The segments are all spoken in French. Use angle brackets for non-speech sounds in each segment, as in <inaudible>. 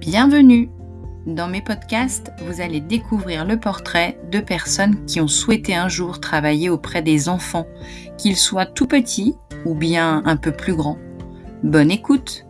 Bienvenue Dans mes podcasts, vous allez découvrir le portrait de personnes qui ont souhaité un jour travailler auprès des enfants, qu'ils soient tout petits ou bien un peu plus grands. Bonne écoute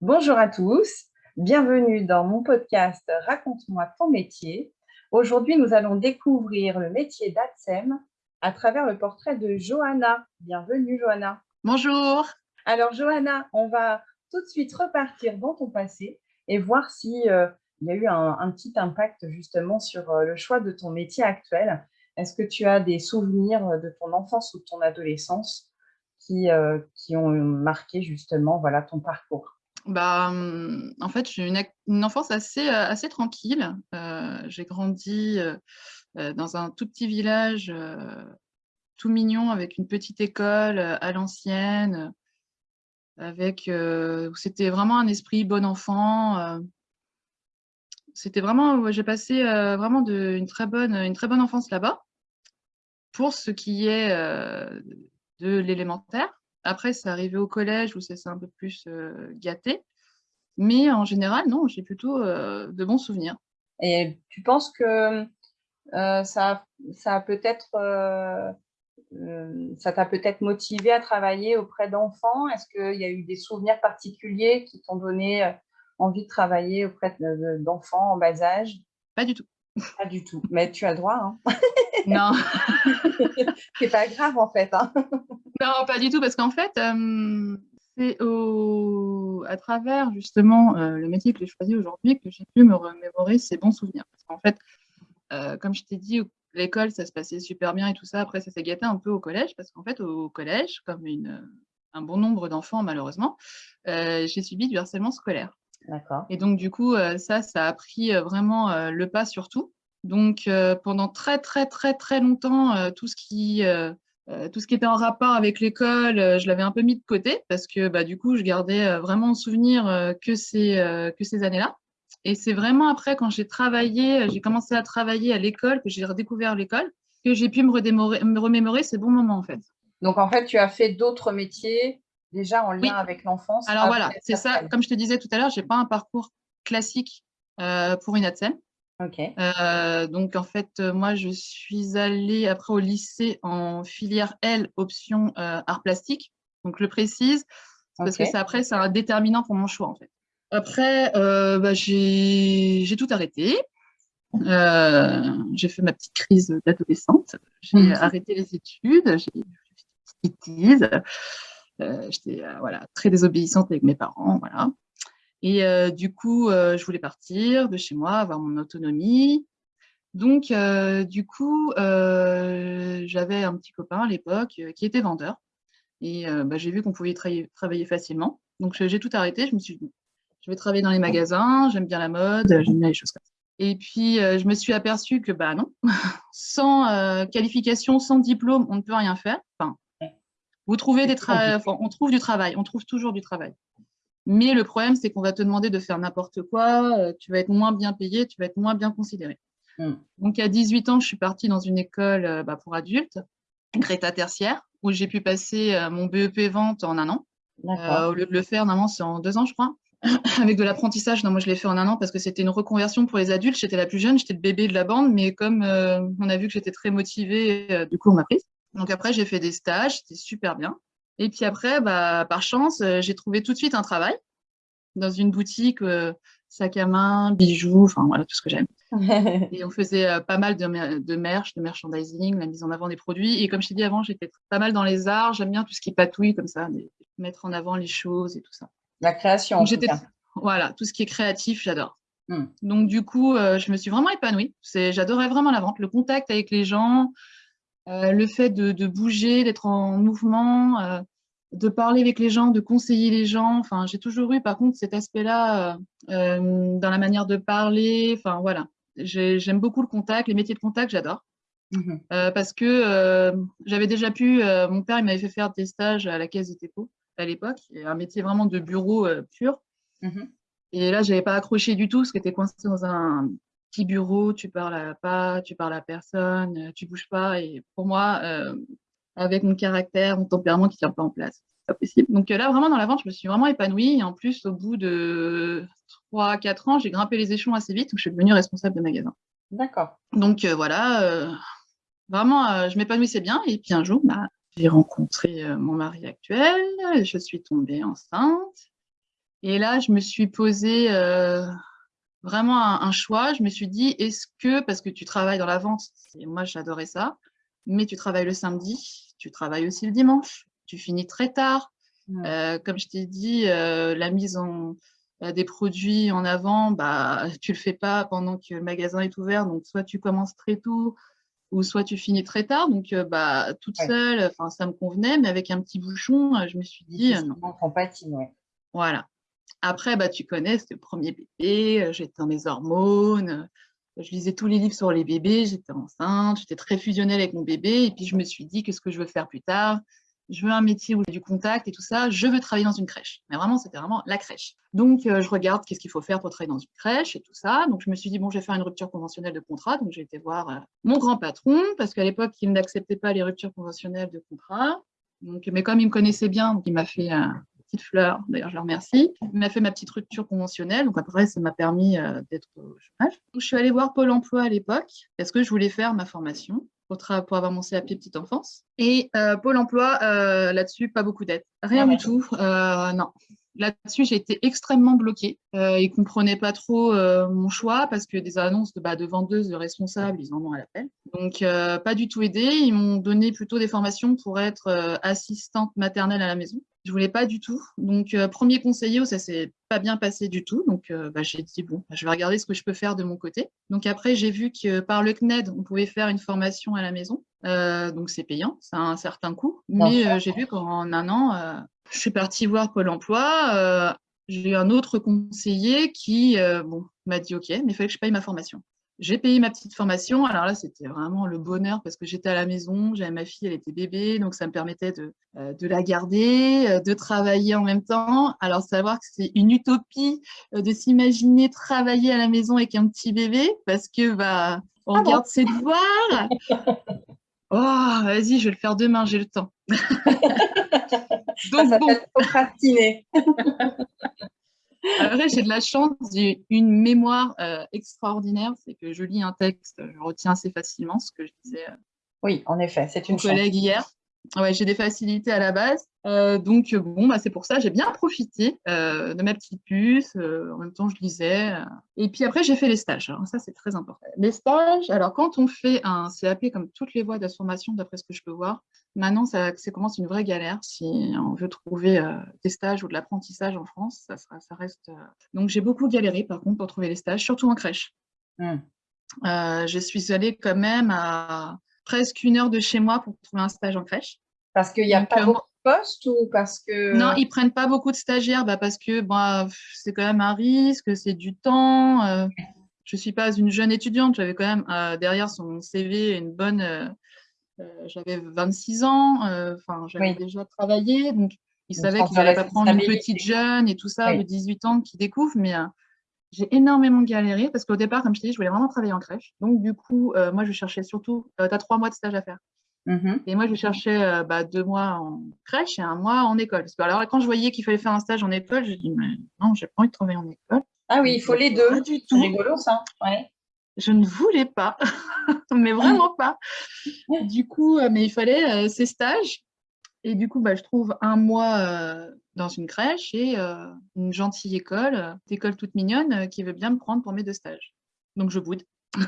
Bonjour à tous, bienvenue dans mon podcast Raconte-moi ton métier. Aujourd'hui, nous allons découvrir le métier d'ATSEM à travers le portrait de Johanna. Bienvenue Johanna. Bonjour alors, Johanna, on va tout de suite repartir dans ton passé et voir si euh, y a eu un, petit impact justement sur euh, le choix de ton métier actuel. Est-ce que tu as des souvenirs de ton enfance ou de ton adolescence qui, euh, qui ont marqué justement voilà, ton parcours? Bah, hum, en fait, j'ai une, une, enfance assez, assez tranquille. j'ai grandi dans un tout petit village tout mignon avec une petite école à l'ancienne, euh, c'était vraiment un esprit bon enfant. Euh. c'était vraiment, j'ai passé euh, vraiment une, très bonne, une très bonne enfance là-bas pour ce qui est de l'élémentaire. Après, c'est arrivé au collège où c'est un peu plus gâté. Mais en général, non, j'ai plutôt de bons souvenirs. Et tu penses que ça, ça a peut-être ça t'a peut-être motivé à travailler auprès d'enfants? Est-ce qu'il y a eu des souvenirs particuliers qui t'ont donné euh, envie de travailler auprès d'enfants en bas âge? Pas du tout. Pas du tout, mais tu as le droit. Hein. <laughs> non. <laughs> C'est pas grave en fait. Hein. <laughs> non, pas du tout, parce qu'en fait, euh, c'est au... à travers justement le métier que j'ai choisi aujourd'hui que j'ai pu me remémorer ces bons souvenirs. Parce qu'en fait, comme je t'ai dit, l'école, ça se passait super bien et tout ça. Après, ça s'est gâté un peu au collège parce qu'en fait, au collège, comme une, un bon nombre d'enfants, malheureusement, euh, j'ai subi du harcèlement scolaire. D'accord. Et donc, du coup, euh, ça, ça a pris euh, vraiment le pas sur tout. Donc, pendant très, très, très, très longtemps, tout ce qui... tout ce qui était en rapport avec l'école, je l'avais un peu mis de côté parce que bah, du coup, je gardais vraiment en souvenir que ces, que ces années-là. Et c'est vraiment après, quand j'ai travaillé, j'ai commencé à travailler à l'école, que j'ai redécouvert l'école, que j'ai pu me, remémorer ces bons moments, en fait. Donc, en fait, tu as fait d'autres métiers déjà en lien avec l'enfance Alors voilà, c'est ça. Comme je te disais tout à l'heure, je n'ai pas un parcours classique euh, pour une ATSEM. Ok. Euh, donc, en fait, moi, je suis allée après au lycée en filière L, option euh, art plastique. Donc, je le précise, parce que après, c'est un déterminant pour mon choix, en fait. Après, euh, bah, j'ai tout arrêté. Euh, j'ai fait ma petite crise d'adolescente. J'ai mhm. arrêté les études. J'ai fait des bêtises. Euh, j'étais voilà, très désobéissante avec mes parents. Voilà. Et du coup, je voulais partir de chez moi, avoir mon autonomie. Donc, du coup, j'avais un petit copain à l'époque qui était vendeur. Et bah, j'ai vu qu'on pouvait travailler facilement. Donc, j'ai tout arrêté. Je me suis dit, je vais travailler dans les magasins, j'aime bien la mode, j'aime bien les choses comme ça. Et puis, euh, je me suis aperçue que, bah non, <laughs> sans euh, qualification, sans diplôme, on ne peut rien faire. Enfin, vous trouvez des on trouve du travail, on trouve toujours du travail. Mais le problème, c'est qu'on va te demander de faire n'importe quoi, euh, tu vas être moins bien payé, tu vas être moins bien considéré. Hmm. Donc, à 18 ans, je suis partie dans une école bah, pour adultes, Greta tertiaire, où j'ai pu passer mon BEP vente en un an. au lieu de le faire, normalement, c'est en deux ans, je crois. <laughs> avec de l'apprentissage. Non, moi, je l'ai fait en un an parce que c'était une reconversion pour les adultes. J'étais la plus jeune, j'étais le bébé de la bande, mais comme euh, on a vu que j'étais très motivée, euh, du coup, on m'a prise. Donc après, j'ai fait des stages, c'était super bien. Et puis après, bah, par chance, euh, j'ai trouvé tout de suite un travail dans une boutique, sac à main, bijoux, enfin voilà, tout ce que j'aime. <laughs> et on faisait pas mal de, de merch, de merchandising, la mise en avant des produits. Et comme je t'ai dit avant, j'étais pas mal dans les arts, j'aime bien tout ce qui patouille comme ça, mettre en avant les choses et tout ça. La création. Voilà, tout ce qui est créatif, j'adore. Hmm. Donc, du coup, euh, je me suis vraiment épanouie. J'adorais vraiment la vente, le contact avec les gens, euh, le fait de, bouger, d'être en mouvement, euh, de parler avec les gens, de conseiller les gens. Enfin, j'ai toujours eu, par contre, cet aspect-là dans la manière de parler. Enfin, voilà. J'aime beaucoup le contact, les métiers de contact, j'adore. Hmm. parce que j'avais déjà pu, mon père, il m'avait fait faire des stages à la caisse des dépôts à l'époque, un métier vraiment de bureau euh, pur. Mhm. Et là, je n'avais pas accroché du tout, parce que tu es coincé dans un petit bureau, tu parles à pas, tu parles à personne, euh, tu bouges pas. Et pour moi, euh, avec mon caractère, mon tempérament qui ne tient pas en place. pas possible. Donc là, vraiment, dans la vente, je me suis vraiment épanouie. Et en plus, au bout de 3-4 ans, j'ai grimpé les échelons assez vite, donc je suis devenue responsable de magasin. D'accord. Donc voilà, vraiment, je m'épanouissais bien. Et puis un jour, bah, j'ai rencontré mon mari actuel, je suis tombée enceinte. Et là, je me suis posé vraiment un, choix. Je me suis dit, est-ce que, parce que tu travailles dans la vente, et moi j'adorais ça, mais tu travailles le samedi, tu travailles aussi le dimanche, tu finis très tard. Euh, comme je t'ai dit, euh, la mise en, euh, des produits en avant, bah, tu le fais pas pendant que le magasin est ouvert. Donc, soit tu commences très tôt, ou soit tu finis très tard. Donc, bah, toute seule, ça me convenait, mais avec un petit bouchon, je me suis dit. non. compatible, ouais. Voilà. Après, bah, tu connais, c'était le premier bébé, j'étais dans mes hormones, je lisais tous les livres sur les bébés, j'étais enceinte, j'étais très fusionnelle avec mon bébé, et puis je me suis dit, qu'est-ce que je veux faire plus tard Je veux un métier où j'ai du contact et tout ça, je veux travailler dans une crèche. Mais vraiment, c'était vraiment la crèche. Donc, je regarde qu'est-ce qu'il faut faire pour travailler dans une crèche et tout ça. Donc, je me suis dit, bon, je vais faire une rupture conventionnelle de contrat. Donc, j'ai été voir mon grand patron, parce qu'à l'époque, il n'acceptait pas les ruptures conventionnelles de contrat. Donc, mais comme il me connaissait bien, donc il m'a fait un, petite fleur, d'ailleurs je le remercie. Il m'a fait ma petite rupture conventionnelle, donc après ça m'a permis euh, d'être au chômage. je suis allée voir Pôle emploi à l'époque parce que je voulais faire ma formation pour, pour avoir mon CAP petite enfance. Et euh, Pôle emploi, euh, là-dessus, pas beaucoup d'aide. Rien du tout, non. Là-dessus, j'ai été extrêmement bloquée. Euh, ils ne comprenaient pas trop euh, mon choix parce que des annonces de, bah, de vendeuses, de responsables, ils en ont à l'appel. Donc, euh, pas du tout aidé. Ils m'ont donné plutôt des formations pour être assistante maternelle à la maison. Je voulais pas du tout. Donc, premier conseiller où ça s'est pas bien passé du tout. Donc, bah, j'ai dit, bon, bah, je vais regarder ce que je peux faire de mon côté. Donc, après, j'ai vu que par le CNED, on pouvait faire une formation à la maison. donc, c'est payant, ça a un certain coût. Mais j'ai vu qu'en un an, je suis partie voir Pôle emploi. Euh, j'ai eu un autre conseiller qui euh, bon, m'a dit OK, mais il fallait que je paye ma formation. J'ai payé ma petite formation. Alors là, c'était vraiment le bonheur parce que j'étais à la maison, j'avais ma fille, elle était bébé, donc ça me permettait de, euh, de la garder, de travailler en même temps. Alors, savoir que c'est une utopie de s'imaginer travailler à la maison avec un petit bébé parce que bah, on ah garde ses devoirs. <laughs> Oh, vas-y, je vais le faire demain, j'ai le temps. <laughs> Donc, ça bon. procrastiner. <laughs> Après, j'ai de la chance, j'ai une mémoire euh, extraordinaire, c'est que je lis un texte, je retiens assez facilement ce que je disais. Euh, oui, en effet, c'est une collègue hier. Ouais, j'ai des facilités à la base. Euh, donc, bon, bah, c'est pour ça, j'ai bien profité euh, de ma petite puce. Euh, en même temps, je lisais. Et puis après, j'ai fait les stages. Alors, ça, c'est très important. Les stages, alors quand on fait un CAP, comme toutes les voies de formation, d'après ce que je peux voir, maintenant, ça, commence une vraie galère. Si on veut trouver des stages ou de l'apprentissage en France, ça, sera, ça reste. Donc, j'ai beaucoup galéré, par contre, pour trouver les stages, surtout en crèche. Mmh. je suis allée quand même à presque une heure de chez moi pour trouver un stage en crèche. Parce qu'il n'y a pas euh, beaucoup de postes ou parce que… Non, ils prennent pas beaucoup de stagiaires bah parce que bah, c'est quand même un risque, c'est du temps. Euh, je ne suis pas une jeune étudiante, j'avais quand même euh, derrière son CV une bonne… j'avais 26 ans, enfin j'avais déjà travaillé, donc ils savaient qu'ils n'allaient pas prendre une petite jeune et tout ça de 18 ans qui découvre, mais j'ai énormément galéré parce qu'au départ, comme je t'ai dit, je voulais vraiment travailler en crèche. Donc, du coup, euh, moi, je cherchais surtout, euh, tu as trois mois de stage à faire. Mmh et moi, je cherchais euh, bah, deux mois en crèche et un mois en école. Parce que, alors, quand je voyais qu'il fallait faire un stage en école, je dis, mais non, j'ai pas envie de travailler en école. Ah oui, il faut les deux. Pas du tout. rigolo, ça. Ouais. Je ne voulais pas, <laughs> mais vraiment pas. Du coup, mais il fallait ces stages. Et du coup, bah, je trouve un mois dans une crèche et euh, une gentille école, une euh, école toute mignonne euh, qui veut bien me prendre pour mes deux stages. Donc je boude. <laughs>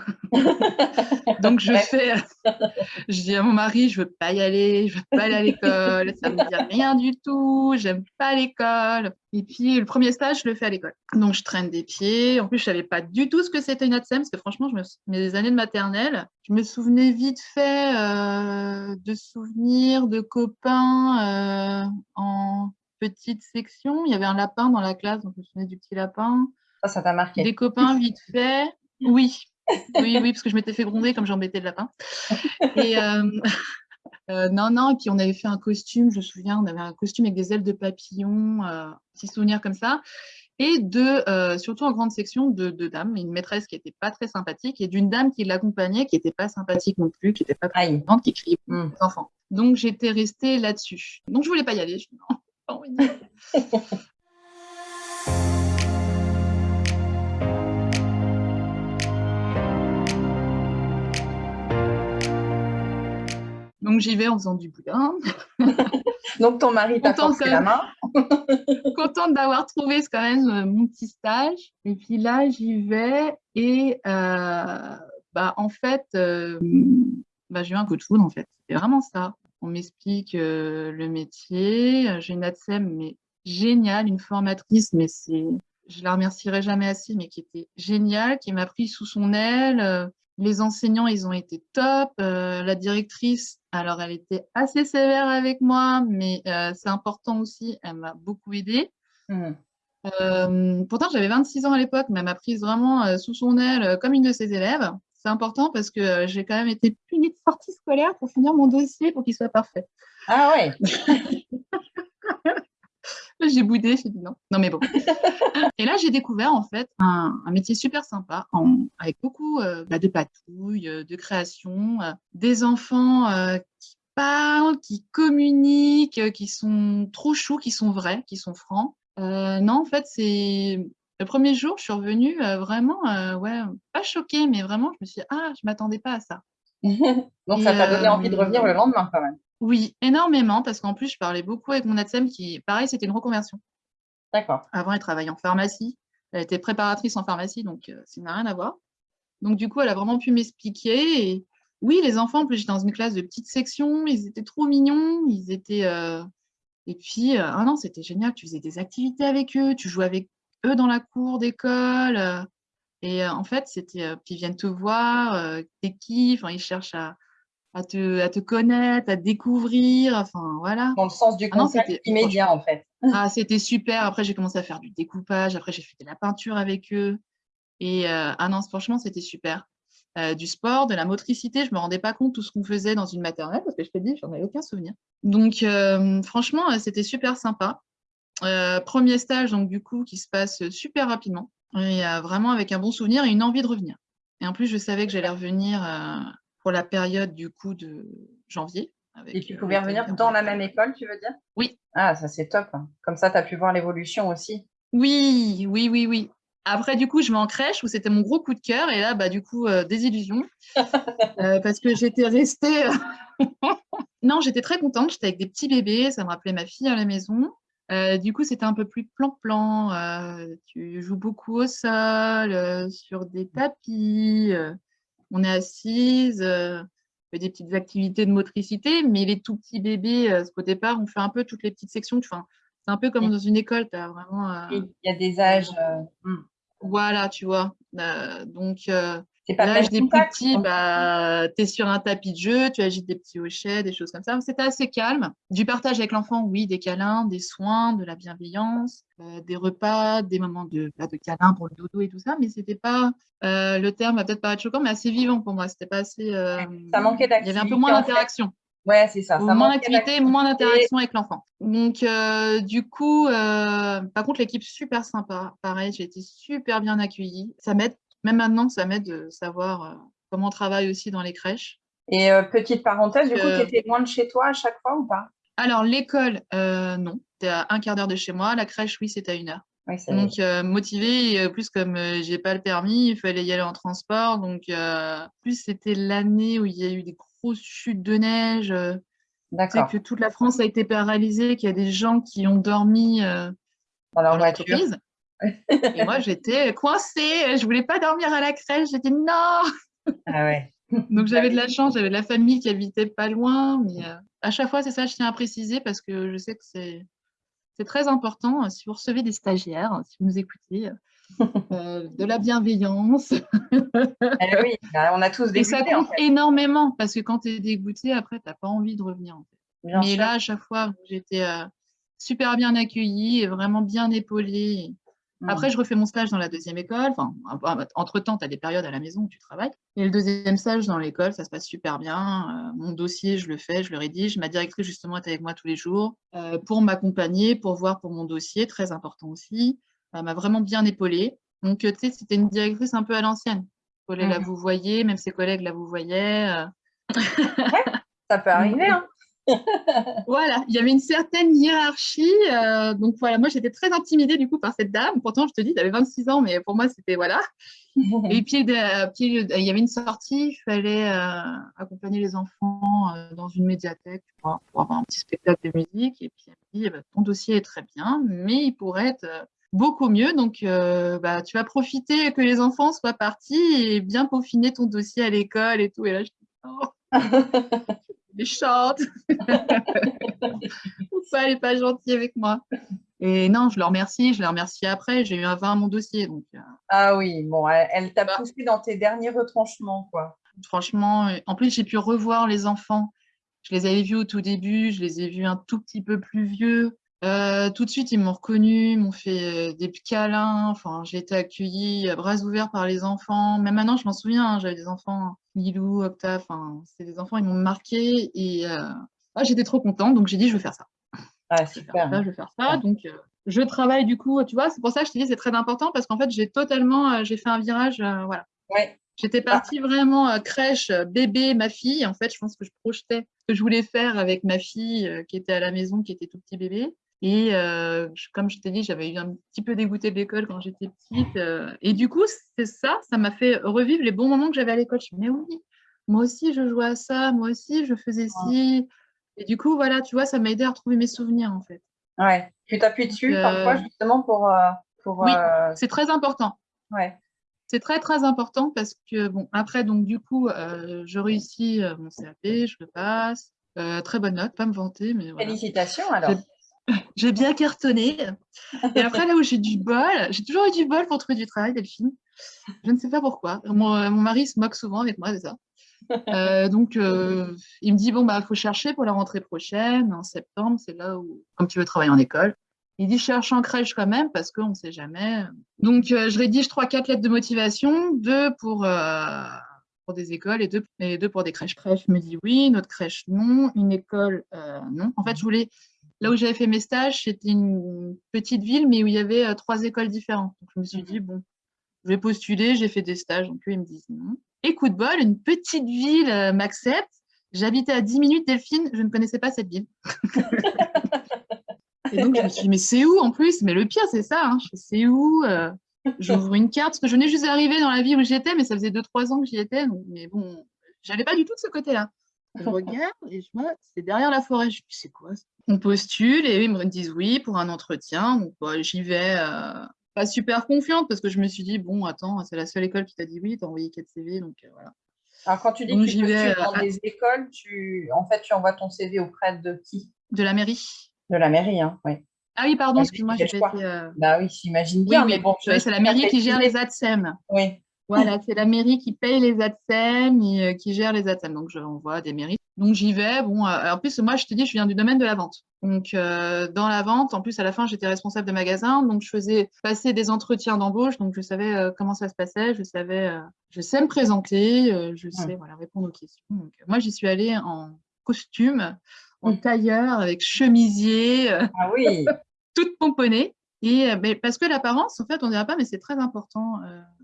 Donc je fais, <laughs> je dis à mon mari, je veux pas y aller, je veux pas aller à l'école, ça me dit rien du tout, j'aime pas l'école. Et puis le premier stage, je le fais à l'école. Donc je traîne des pieds. En plus, je savais pas du tout ce que c'était une ATSEM, parce que franchement, je me, mes années de maternelle, je me souvenais vite fait de souvenirs de copains en petite section. Il y avait un lapin dans la classe, donc je me souviens du petit lapin. Ça, ça t'a marqué. Des copains vite fait. <laughs> Oui, oui, oui, parce que je m'étais fait gronder comme j'embêtais le lapin. Et euh, <laughs> euh, non, non, et puis on avait fait un costume, je me souviens, on avait un costume avec des ailes de papillon, euh, petit souvenir comme ça. Et de, euh, surtout en grande section, de, de dames, une maîtresse qui n'était pas très sympathique et d'une dame qui l'accompagnait, qui n'était pas sympathique non plus, qui n'était pas très qui criait pour les enfants. Donc j'étais restée là-dessus. Donc je voulais pas y aller. Je non, <laughs> Donc j'y vais en faisant du boudin. <laughs> Donc ton mari t'a forcé la main. <laughs> contente d'avoir trouvé quand même euh, mon petit stage. Et puis là, j'y vais et euh, bah, en fait, euh, bah, j'ai eu un coup de foudre en fait. C'est vraiment ça. On m'explique le métier. J'ai une ADSEM, mais géniale, une formatrice, mais c'est, je la remercierai jamais assez, mais qui était géniale, qui m'a pris sous son aile. Les enseignants, ils ont été top. la directrice, alors elle était assez sévère avec moi, mais c'est important aussi, elle m'a beaucoup aidée. Mmh. pourtant, j'avais 26 ans à l'époque, mais elle m'a prise vraiment sous son aile comme une de ses élèves. C'est important parce que j'ai quand même été punie de sortie scolaire pour finir mon dossier pour qu'il soit parfait. Ah ouais <laughs> J'ai boudé, j'ai dit non. Non, mais bon. <laughs> et là, j'ai découvert en fait un, métier super sympa avec beaucoup bah, de patouilles, de création, des enfants qui parlent, qui communiquent, qui sont trop choux, qui sont vrais, qui sont francs. non, en fait, c'est le premier jour, je suis revenue vraiment, ouais, pas choquée, mais vraiment, je me suis dit, ah, je m'attendais pas à ça. <laughs> Donc, ça t'a donné envie de revenir le lendemain quand même. Oui, énormément, parce qu'en plus, je parlais beaucoup avec mon ADSEM qui, pareil, c'était une reconversion. D'accord. Avant, elle travaillait en pharmacie. Elle était préparatrice en pharmacie, donc ça n'a rien à voir. Donc, du coup, elle a vraiment pu m'expliquer. Et oui, les enfants, en plus, j'étais dans une classe de petite section, ils étaient trop mignons, ils étaient... Et puis, ah non, c'était génial, tu faisais des activités avec eux, tu jouais avec eux dans la cour d'école. Et en fait, c'était... Puis ils viennent te voir, t'es qui, enfin, ils cherchent à à te, à te connaître, à te découvrir, enfin voilà. Dans le sens du ah contact immédiat en fait. <laughs> Ah, c'était super. Après, j'ai commencé à faire du découpage. Après, j'ai fait de la peinture avec eux. Et euh, ah non, franchement, c'était super. Euh, du sport, de la motricité, je me rendais pas compte tout ce qu'on faisait dans une maternelle parce que je te dis, j'en avais aucun souvenir. Donc, euh, franchement, c'était super sympa. Premier stage, donc du coup, qui se passe super rapidement. Et vraiment avec un bon souvenir et une envie de revenir. Et en plus, je savais que j'allais revenir pour la période du coup de janvier. et tu pouvais revenir dans la même école, tu veux dire? Oui. Ah, ça c'est top. Hein. Comme ça, tu as pu voir l'évolution aussi. Oui, oui, oui, oui. Après, du coup, je vais en crèche où c'était mon gros coup de cœur. Et là, bah, du coup, euh, désillusion. <laughs> Euh, parce que j'étais restée. Euh, <laughs> non, j'étais très contente. J'étais avec des petits bébés. Ça me rappelait ma fille à la maison. Du coup, c'était un peu plus plan-plan. tu joues beaucoup au sol, sur des tapis on est assise, euh, on fait des petites activités de motricité, mais les tout petits bébés, euh, au départ, on fait un peu toutes les petites sections. Enfin, c'est un peu comme dans une école, tu as vraiment. Euh, il y a des âges. Hmm. Voilà, tu vois. donc, c'est pas L'âge des plus petits, bah, tu es sur un tapis de jeu, tu agites des petits hochets, des choses comme ça. C'était assez calme. Du partage avec l'enfant, oui, des câlins, des soins, de la bienveillance, euh, des repas, des moments de, bah, de câlins pour le dodo et tout ça, mais c'était pas, euh, le terme va peut-être paraître choquant, mais assez vivant pour moi. C'était pas assez. Euh, ça manquait d'activité. Il y avait un peu moins d'interaction. Ouais, c'est ça. ça moins d'activité, moins d'interaction avec l'enfant. Donc, du coup, par contre, l'équipe super sympa. Pareil, j'ai été super bien accueillie. Ça m'aide même maintenant, ça m'aide de savoir euh, comment on travaille aussi dans les crèches. Et euh, petite parenthèse, du coup, tu étais loin de chez toi à chaque fois ou pas? Alors, l'école, euh, non. Tu à un quart d'heure de chez moi. La crèche, oui, c'est à une heure. donc, motivée, plus comme j'ai pas le permis, il fallait y aller en transport. Donc, plus c'était l'année où il y a eu des grosses chutes de neige. D'accord. que toute la France a été paralysée, qu'il y a des gens qui ont dormi dans leur voiture. Et moi, j'étais coincée, je voulais pas dormir à la crèche, j'ai dit non. Ah ouais. Donc j'avais de la chance, j'avais de la famille qui habitait pas loin. Mais euh, à chaque fois, c'est ça, je tiens à préciser parce que je sais que c'est c'est très important. Si vous recevez des stagiaires, si vous nous écoutez, euh, de la bienveillance. Eh oui, bah, on a tous dégoûté. Et ça compte énormément parce que quand tu es dégoûté, après, tu n'as pas envie de revenir. En fait. Mais là, à chaque fois, j'étais euh, super bien accueillie, vraiment bien épaulée. Après, je refais mon stage dans la deuxième école. Enfin, entre-temps, tu as des périodes à la maison où tu travailles. Et le deuxième stage dans l'école, ça se passe super bien. Euh, mon dossier, je le fais, je le rédige. Ma directrice, justement, est avec moi tous les jours euh, pour m'accompagner, pour voir pour mon dossier, très important aussi. Elle m'a vraiment bien épaulée. Donc, euh, tu sais, c'était une directrice un peu à l'ancienne. Il fallait la mmh. vous voyez, même ses collègues la vous voyaient. ça peut <laughs> arriver. Hein. Voilà, il y avait une certaine hiérarchie. Euh, donc voilà, moi j'étais très intimidée du coup par cette dame. Pourtant, je te dis, tu avais 26 ans, mais pour moi c'était voilà. <laughs> Et puis, euh, puis, il y avait une sortie, il fallait euh, accompagner les enfants dans une médiathèque pour, avoir un petit spectacle de musique. Et puis elle me dit, eh ben, ton dossier est très bien, mais il pourrait être beaucoup mieux. Donc, bah, tu vas profiter que les enfants soient partis et bien peaufiner ton dossier à l'école et tout. Et là, je dis, oh <laughs> méchante. ça, <laughs> elle n'est pas gentille avec moi? Et non, je leur remercie, je les remercie après. J'ai eu un 20 à mon dossier. Donc, euh. Ah oui, bon, elle, t'a bah. poussé dans tes derniers retranchements, quoi. Franchement, euh, en plus, j'ai pu revoir les enfants. Je les avais vus au tout début, je les ai vus un tout petit peu plus vieux. Euh, tout de suite, ils m'ont reconnu, m'ont fait des câlins. Enfin, j'ai été accueillie à bras ouverts par les enfants. Même maintenant, je m'en souviens, hein, j'avais des enfants, Lilou, Octave, enfin, c'est des enfants, ils m'ont marqué et ah, j'étais trop contente, donc j'ai dit, je vais faire ça. Ah, super. Je vais faire ça, donc je travaille du coup, tu vois, c'est pour ça que je te dis, c'est très important parce qu'en fait, j'ai totalement, j'ai fait un virage, voilà. Ouais. J'étais partie vraiment crèche, bébé, ma fille. En fait, je pense que je projetais ce que je voulais faire avec ma fille qui était à la maison, qui était tout petit bébé. Et euh, comme je t'ai dit, j'avais eu un petit peu dégoûté de l'école quand j'étais petite. Euh, et du coup, c'est ça, ça m'a fait revivre les bons moments que j'avais à l'école. Je me mais oui, moi aussi, je jouais à ça, moi aussi, je faisais ci. Et du coup, voilà, tu vois, ça m'a aidé à retrouver mes souvenirs, en fait. Ouais, tu t'appuies dessus parfois, euh, justement, pour... pour oui, c'est très important. Ouais. C'est très, très important parce que, bon, après, donc, du coup, je réussis mon CAP, je le passe. très bonne note, pas me vanter, mais voilà. Félicitations, alors <laughs> j'ai bien cartonné. Et après, là où j'ai du bol, j'ai toujours eu du bol pour trouver du travail, Delphine. Je ne sais pas pourquoi. Mon, mari se moque souvent avec moi, c'est ça. Euh, donc, euh, il me dit, bon, bah, il faut chercher pour la rentrée prochaine, en septembre, c'est là où, comme tu veux travailler en école. Il dit, cherche en crèche quand même, parce qu'on ne sait jamais. Donc, euh, je rédige trois, quatre lettres de motivation, deux pour, pour des écoles et deux, et deux pour des crèches. Crèche me dit oui, notre crèche non, une école non. En fait, je voulais Là où j'avais fait mes stages, c'était une petite ville, mais où il y avait euh, trois écoles différentes. Donc, je me suis dit, bon, je vais postuler, j'ai fait des stages. Donc, eux, ils me disent non. Et coup de bol, une petite ville euh, m'accepte. J'habitais à 10 minutes, Delphine, je ne connaissais pas cette ville. <laughs> et donc, je me suis dit, mais c'est où en plus? Mais le pire, c'est ça. Hein. C'est où euh, J'ouvre une carte, parce que je venais juste d'arriver dans la ville où j'étais, mais ça faisait 2-3 ans que j'y étais. mais bon, j'avais pas du tout de ce côté-là. Je <laughs> regarde et je vois, c'est derrière la forêt. Je me dis, c'est quoi On postule et ils me disent oui pour un entretien. Donc, bah, j'y vais euh, pas super confiante parce que je me suis dit, bon, attends, c'est la seule école qui t'a dit oui, t'as envoyé 4 CV. Donc, euh, voilà. Alors, quand tu dis que tu postules dans des écoles, tu... en fait, tu envoies ton CV auprès de qui? De la mairie. De la mairie, hein, oui. Ah oui, pardon, excuse-moi, j'ai été. Euh, bah oui, j'imagine bien, mais bon. c'est la mairie qui gère les ADSEM. Oui. Voilà, c'est la mairie qui paye les ADSEM et euh, qui gère les ADSEM. Donc, je envoie des mairies. Donc, j'y vais. Bon, euh, en plus, moi, je te dis, je viens du domaine de la vente. Donc, euh, dans la vente, en plus, à la fin, j'étais responsable de magasin. Donc, je faisais passer des entretiens d'embauche. Donc, je savais comment ça se passait. Je savais, je sais me présenter. je sais, voilà, répondre aux questions. Donc, moi, j'y suis allée en costume, en tailleur, avec chemisier. Ah oui <laughs> toute pomponnée. Et parce que l'apparence, en fait, on ne dirait pas, mais c'est très important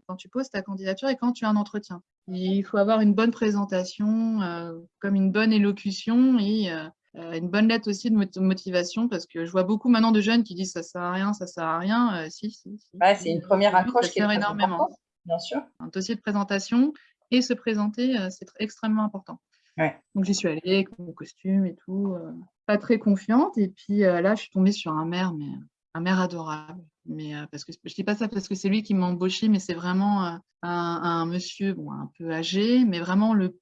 quand tu poses ta candidature et quand tu as un entretien. il faut avoir une bonne présentation, euh, comme une bonne élocution et euh, euh, une bonne lettre aussi de motivation parce que je vois beaucoup maintenant de jeunes qui disent ça sert à rien, ça sert à rien. si, si. si. c'est une première accroche qui est énormément. Bien sûr. Un dossier de présentation et se présenter, c'est extrêmement important. Donc j'y suis allée avec mon costume et tout, pas très confiante. Et puis là, je suis tombée sur un maire, mais un maire adorable. Mais euh, parce que je dis pas ça parce que c'est lui qui m'a embauché, mais c'est vraiment euh, un, monsieur bon, un peu âgé, mais vraiment le,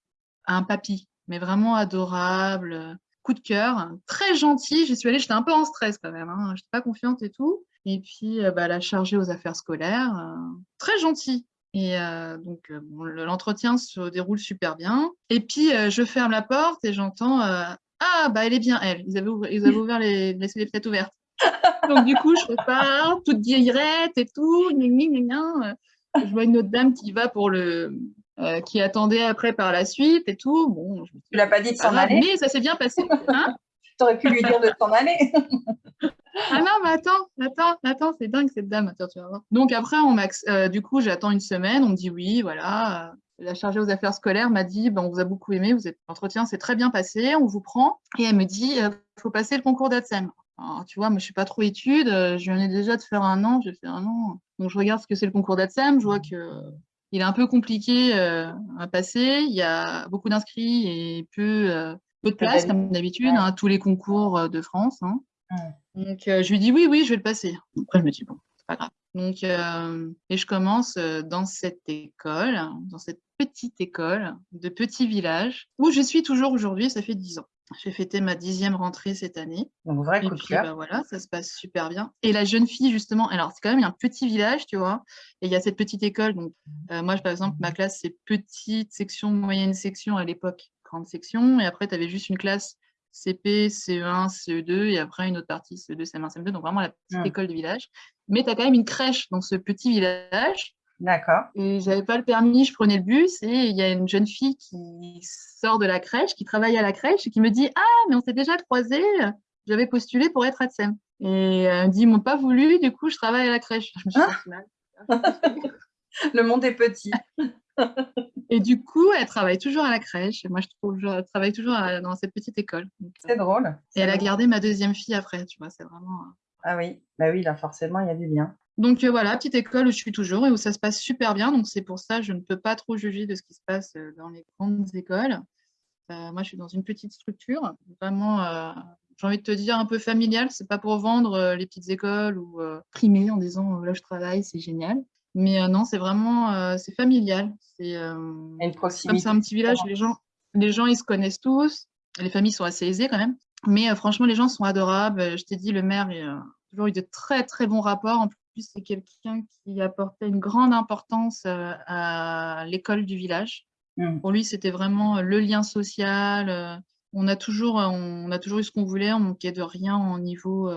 un papy, mais vraiment adorable, coup de cœur, très gentil. J'y suis allée, j'étais un peu en stress quand même, hein, j'étais pas confiante et tout. Et puis, euh, bah, la chargée aux affaires scolaires, très gentil. Et donc, l'entretien se déroule super bien. Et puis, je ferme la porte et j'entends Ah, bah, elle est bien, elle. Ils avaient, ils avaient <laughs> ouvert les, laissé les fenêtres ouvertes. Donc, du coup, je repars, toute guillerette et tout. Je vois une autre dame qui va pour le. Euh, qui attendait après par la suite et tout. Bon, je tu l'as pas dit de s'en aller? Mais ça s'est bien passé. Hein tu aurais pu lui dire de s'en aller. <laughs> ah non, mais attends, attends, attends, c'est dingue cette dame. Attends, tu vas voir. Donc après, on euh, du coup, j'attends une semaine, on me dit oui, voilà. la chargée aux affaires scolaires m'a dit ben, on vous a beaucoup aimé, vous êtes l'entretien s'est très bien passé, on vous prend. Et elle me dit il faut passer le concours d'ADSEM. tu vois, moi je suis pas trop étude, je viens déjà de faire un an, j'ai fait un an. Donc je regarde ce que c'est le concours d'ADSEM, je vois que il est un peu compliqué à passer, il y a beaucoup d'inscrits et peu, peu de place comme d'habitude, hein, tous les concours de France. Hein. Donc je lui dis oui, oui, je vais le passer. Après je me dis bon, c'est pas grave. Donc, et je commence dans cette école, dans cette petite école de petit village où je suis toujours aujourd'hui, ça fait dix ans. J'ai fêté ma dixième rentrée cette année. Donc, vrai coup de. Bah, voilà, ça se passe super bien. Et la jeune fille, justement, alors c'est quand même un petit village, tu vois, et il y a cette petite école. Donc, moi, par exemple, ma classe, c'est petite section, moyenne section à l'époque, grande section. Et après, tu avais juste une classe CP, CE1, CE2 et après une autre partie CE2, CM1, CM2, donc vraiment la petite mmh. école du village. Mais tu as quand même une crèche dans ce petit village. D'accord. Et j'avais pas le permis, je prenais le bus et il y a une jeune fille qui sort de la crèche, qui travaille à la crèche et qui me dit Ah, mais on s'est déjà croisés, j'avais postulé pour être ADSEM. Et elle me dit Ils m'ont pas voulu, du coup, je travaille à la crèche. Je me suis ah. <laughs> le monde est petit. <laughs> Et du coup, elle travaille toujours à la crèche. moi, je trouve, je travaille toujours dans cette petite école. C'est drôle. Et elle a gardé ma deuxième fille après, tu vois, c'est vraiment. Euh, ah oui, bah oui, là, forcément, il y a du lien. Donc euh, voilà, petite école où je suis toujours et où ça se passe super bien. Donc c'est pour ça que je ne peux pas trop juger de ce qui se passe euh, dans les grandes écoles. moi, je suis dans une petite structure, vraiment, j'ai envie de te dire, un peu familiale. C'est pas pour vendre les petites écoles ou primer en disant là je travaille, c'est génial. Mais euh, non, c'est vraiment euh, c'est familial. C'est euh, comme c'est un petit village, les gens, les gens ils se connaissent tous. Les familles sont assez aisées quand même. Mais franchement, les gens sont adorables. Je t'ai dit, le maire a toujours eu de très très bons rapports. En plus, c'est quelqu'un qui apportait une grande importance à l'école du village. Mmh. Pour lui, c'était vraiment le lien social. On a toujours, on a toujours eu ce qu'on voulait, on manquait de rien au niveau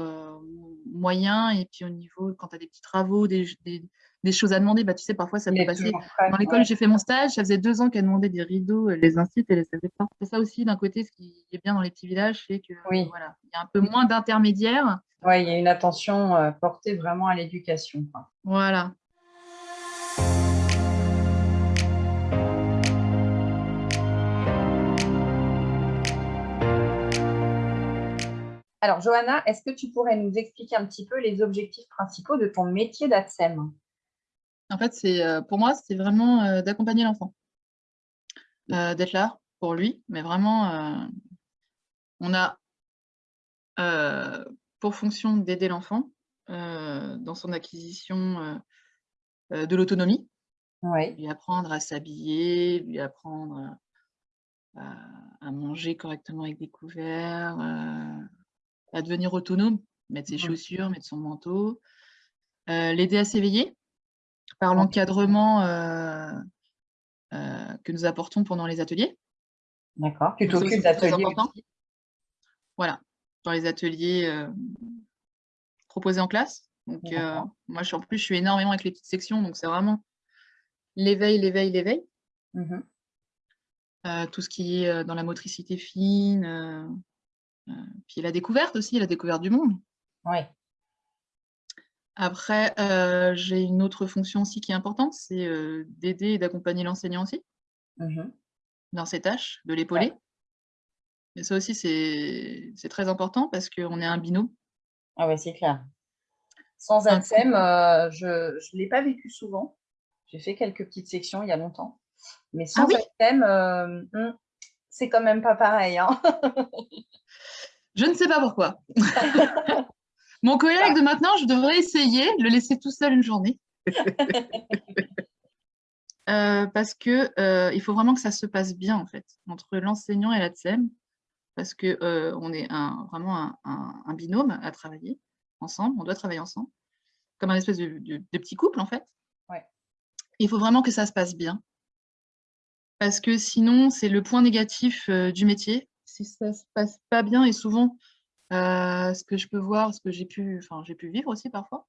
moyen et puis au niveau, quand tu as des petits travaux, des, des choses à demander. Bah, tu sais, parfois, ça peut passer. Dans l'école, j'ai fait mon stage, ça faisait deux ans qu'elle demandait des rideaux, les incites et les savait pas. C'est ça aussi, d'un côté, ce qui est bien dans les petits villages, c'est que voilà, il y a un peu moins d'intermédiaires. Oui, il y a une attention euh, portée vraiment à l'éducation. Voilà. Alors, Johanna, est-ce que tu pourrais nous expliquer un petit peu les objectifs principaux de ton métier d'ATSEM? En fait, c'est euh, pour moi, c'est vraiment euh, d'accompagner l'enfant, euh, d'être là pour lui, mais vraiment, on a pour fonction d'aider l'enfant dans son acquisition de l'autonomie, lui apprendre à s'habiller, lui apprendre à, manger correctement avec des couverts, à devenir autonome, mettre ses chaussures, mettre son manteau, l'aider à s'éveiller, par l'encadrement euh, euh, que nous apportons pendant les ateliers. D'accord. Tu t'occupes d'ateliers Voilà, dans les ateliers euh, proposés en classe. Donc, moi, je en plus, je suis énormément avec les petites sections, donc c'est vraiment l'éveil, l'éveil, l'éveil. Mmh tout ce qui est dans la motricité fine, puis la découverte aussi, la découverte du monde. Oui. Après, euh, j'ai une autre fonction aussi qui est importante, c'est euh, d'aider et d'accompagner l'enseignant aussi mmh dans ses tâches, de l'épauler. Mais ça aussi, c'est très important parce qu'on est un binôme. Ah oui, c'est clair. Sans ATSEM, euh, je ne l'ai pas vécu souvent. J'ai fait quelques petites sections il y a longtemps. Mais sans ah hmm, c'est quand même pas pareil. Hein. je ne sais pas pourquoi. <laughs> Mon collègue de maintenant, je devrais essayer de le laisser tout seul une journée. <laughs> Euh, parce que euh, il faut vraiment que ça se passe bien en fait entre l'enseignant et la TSEM parce que euh, on est un, vraiment un, binôme à travailler ensemble, on doit travailler ensemble comme un espèce de, petit couple en fait. Il faut vraiment que ça se passe bien parce que sinon c'est le point négatif du métier. Si ça se passe pas bien et souvent euh, ce que je peux voir, ce que j'ai pu, enfin, j'ai pu vivre aussi parfois.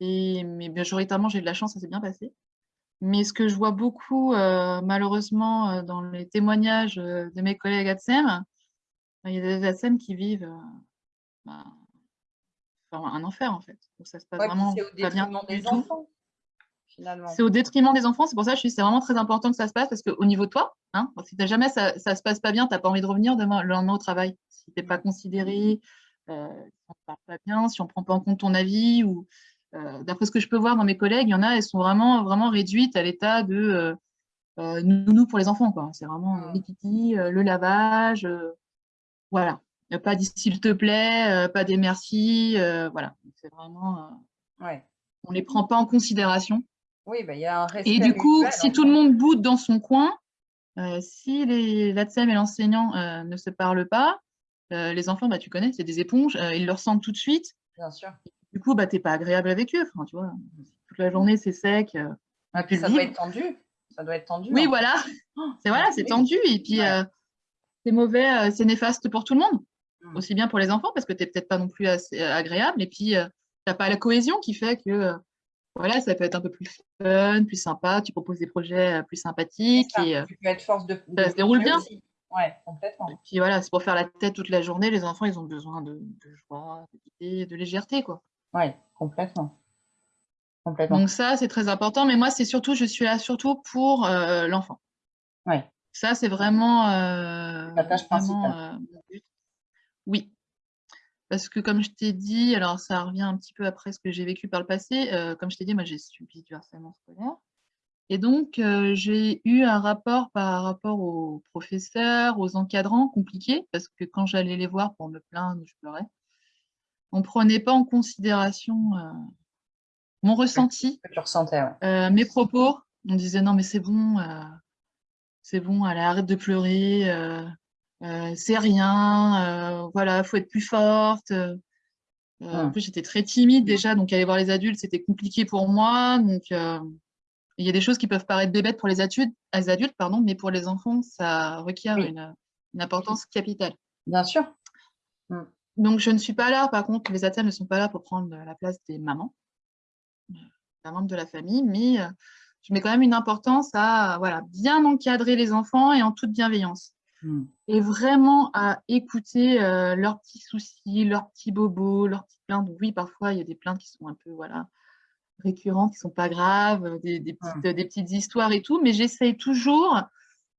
Et, mais majoritairement, j'ai de la chance, ça s'est bien passé. Mais ce que je vois beaucoup, euh, malheureusement, euh, dans les témoignages de mes collègues ATSEM, il y a des ATSEM qui vivent bah, un enfer, en fait. ça se passe vraiment pas bien des enfants. Finalement. C'est au détriment des enfants. C'est pour ça que je suis c'est vraiment très important que ça se passe parce qu'au niveau de toi, hein, si jamais ça, ne se passe pas bien, tu n'as pas envie de revenir demain, le lendemain au travail. Si tu n'es pas considéré, euh, si on ne parle pas bien, si on ne prend pas en compte ton avis ou euh, d'après ce que je peux voir dans mes collègues, il y en a, elles sont vraiment, vraiment réduites à l'état de euh, nounou pour les enfants. C'est vraiment les titi, le lavage, voilà. Pas dit s'il te plaît, pas des merci, voilà. C'est vraiment. ouais. On ne les prend pas en considération. Oui, bah, il y a un respect. Et du coup, si tout le monde boude dans son coin, si l'ATSEM et l'enseignant ne se parlent pas, les enfants, bah, tu connais, c'est des éponges, ils le ressentent tout de suite. Bien sûr du coup, bah, tu n'es pas agréable avec eux. Enfin, tu vois, toute la journée, c'est sec. Euh, ah, puis ça doit être tendu. Ça doit être tendu. Oui, voilà. Oh, c'est voilà, c'est tendu. Et puis, euh, c'est mauvais, euh, c'est néfaste pour tout le monde. Mmh. Aussi bien pour les enfants, parce que tu n'es peut-être pas non plus assez agréable. Et puis, tu n'as pas la cohésion qui fait que voilà, ça peut être un peu plus fun, plus sympa. Tu proposes des projets plus sympathiques. et, tu peux être force de. Ça se déroule bien. Ouais, complètement. Et puis voilà, c'est pour faire la tête toute la journée. Les enfants, ils ont besoin de, de joie, de, de légèreté, quoi. Oui, complètement. complètement. Donc ça, c'est très important. Mais moi, c'est surtout, je suis là surtout pour euh, l'enfant. Oui. Ça, c'est vraiment, euh, La tâche principale. Euh, oui. Parce que comme je t'ai dit, alors ça revient un petit peu après ce que j'ai vécu par le passé. comme je t'ai dit, moi, j'ai subi du harcèlement scolaire. Et donc, j'ai eu un rapport par rapport aux professeurs, aux encadrants compliqués, parce que quand j'allais les voir pour me plaindre, je pleurais on ne prenait pas en considération euh, mon ressenti, euh, mes propos. On disait non, mais c'est bon, euh, c'est bon, allez, arrête de pleurer, c'est rien, voilà, faut être plus forte. En plus, j'étais très timide déjà, donc aller voir les adultes, c'était compliqué pour moi. Donc, il y a des choses qui peuvent paraître bébêtes pour les adultes, les adultes pardon, mais pour les enfants, ça requiert une, importance capitale. Bien sûr. Mmh. Donc, je ne suis pas là, par contre, les ATSEM ne sont pas là pour prendre la place des mamans, euh, la membre de la famille, mais euh, je mets quand même une importance à voilà, bien encadrer les enfants et en toute bienveillance. Hmm. Et vraiment à écouter euh, leurs petits soucis, leurs petits bobos, leurs petites plaintes. Oui, parfois, il y a des plaintes qui sont un peu voilà, récurrentes, qui ne sont pas graves, des, petites, des, petites, histoires et tout, mais j'essaye toujours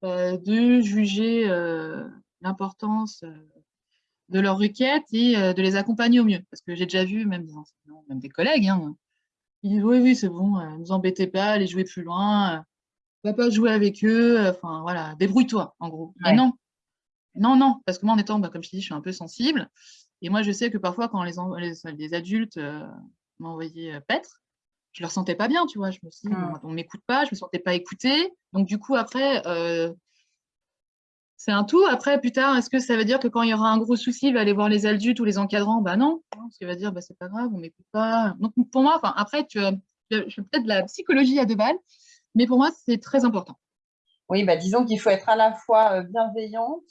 de juger l'importance de leurs requêtes et euh, de les accompagner au mieux. Parce que j'ai déjà vu même des enseignants, même des collègues, hein, ils disent oui, oui, c'est bon, ne euh, vous embêtez pas, allez jouer plus loin, euh, va pas jouer avec eux, enfin voilà, débrouille-toi, en gros. Mais non, non, non, parce que moi, en étant, bah, comme je te dis, je suis un peu sensible. Et moi, je sais que parfois, quand les, les, adultes m'envoyaient paître, je ne le ressentais pas bien, tu vois. Je me suis dit, mmh. on ne m'écoute pas, je ne me sentais pas écoutée. Donc, du coup, après, c'est un tout. Après, plus tard, est-ce que ça veut dire que quand il y aura un gros souci, il va aller voir les adultes ou les encadrants? Bah non, parce qu'il va dire, bah, c'est pas grave, on m'écoute pas. Donc pour moi, après, tu, je fais peut-être de la psychologie à deux balles, mais pour moi, c'est très important. Oui, bah, disons qu'il faut être à la fois euh, bienveillante,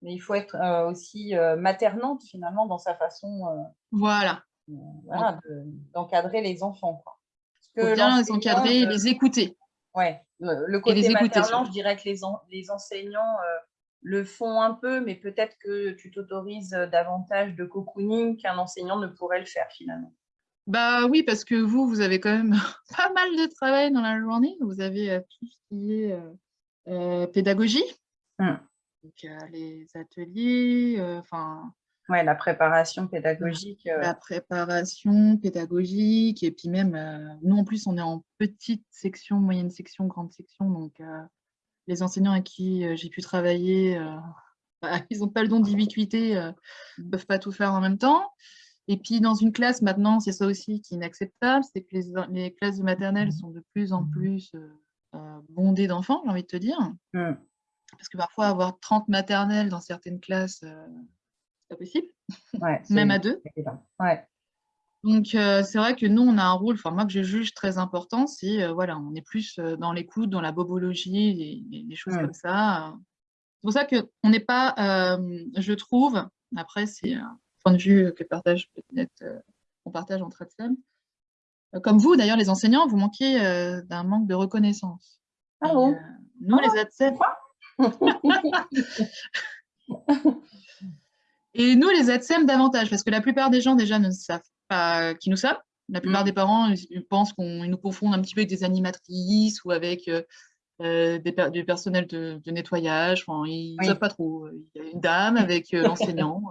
mais il faut être euh, aussi euh, maternante finalement dans sa façon voilà. d'encadrer les enfants. Bien les encadrer et les écouter. Oui, le, côté maternant, je dirais que les, les enseignants le font un peu, mais peut-être que tu t'autorises davantage de cocooning qu'un enseignant ne pourrait le faire finalement. Bah oui, parce que vous, vous avez quand même <laughs> pas mal de travail dans la journée. Vous avez euh, tout ce qui est euh, pédagogie, hum. les ateliers, enfin. ouais, la préparation pédagogique. La préparation pédagogique, et puis même, nous en plus, on est en petite section, moyenne section, grande section, donc les enseignants à qui euh, j'ai pu travailler, euh, <laughs> bah, ils n'ont pas le don d'ubiquité, euh, ne peuvent pas tout faire en même temps. Et puis, dans une classe, maintenant, c'est ça aussi qui est inacceptable, c'est que les, classes de maternelle sont de plus en plus bondées d'enfants, j'ai envie de te dire. Mmh. Parce que parfois, avoir 30 maternelles dans certaines classes, c'est pas possible. <laughs> Même à deux. Ouais. Donc, euh, c'est vrai que nous, on a un rôle, enfin, moi, que je juge très important, c'est, euh, voilà, on est plus euh, dans l'écoute, dans la bobologie, des choses comme ça. C'est pour ça qu'on n'est pas, je trouve, après, c'est point de vue que partage peut-être, on partage entre ATSEM, comme vous, d'ailleurs, les enseignants, vous manquez d'un manque de reconnaissance. Ah bon? Nous, les ATSEM... <laughs> Et nous, les ATSEM, davantage, parce que la plupart des gens, déjà, ne savent qui nous sommes. La plupart Mmh. des parents, ils pensent qu'on nous confondent un petit peu avec des animatrices ou avec, des per du personnel de de nettoyage. Enfin, ils Oui. savent pas trop. Il y a une dame <laughs> avec, heu, l'enseignant,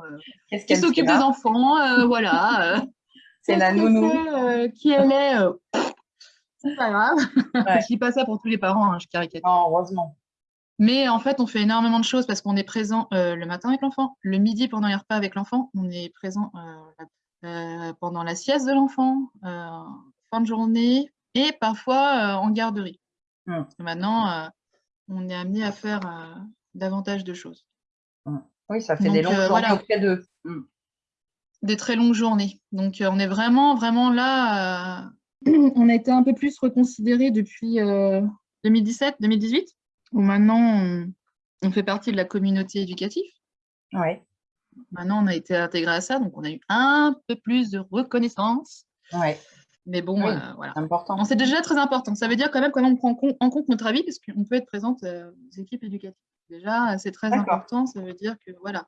Qu'est-ce qui s'occupe des enfants, <laughs> voilà. C'est la nounou. qui elle est, c'est pas grave. <laughs> Ouais. Je dis pas ça pour tous les parents, hein, je caricature. Non, heureusement. Mais en fait, on fait énormément de choses parce qu'on est présent, le matin avec l'enfant, le midi pendant les repas avec l'enfant, on est présent, pendant la sieste de l'enfant, fin de journée et parfois, en garderie. Mmh. Maintenant, heu, on est amenés à faire, heu, davantage de choses. Mmh. Oui, ça fait des longues heu, journées voilà. auprès d'eux. Mmh. Des très longues journées. Donc on est vraiment, vraiment là, on a été un peu plus reconsidérés depuis, heu, 2017-2018 où maintenant on on fait partie de la communauté éducative. Ouais. Maintenant, on a été intégrés à ça, donc on a eu un peu plus de reconnaissance. Ouais. Mais bon, Oui, heu, voilà. c'est important. Bon, c'est déjà très important. Ça veut dire quand même qu'on prend en compte notre avis parce qu'on peut être présente, heu, aux équipes éducatives. Déjà, c'est très important, ça veut dire que voilà.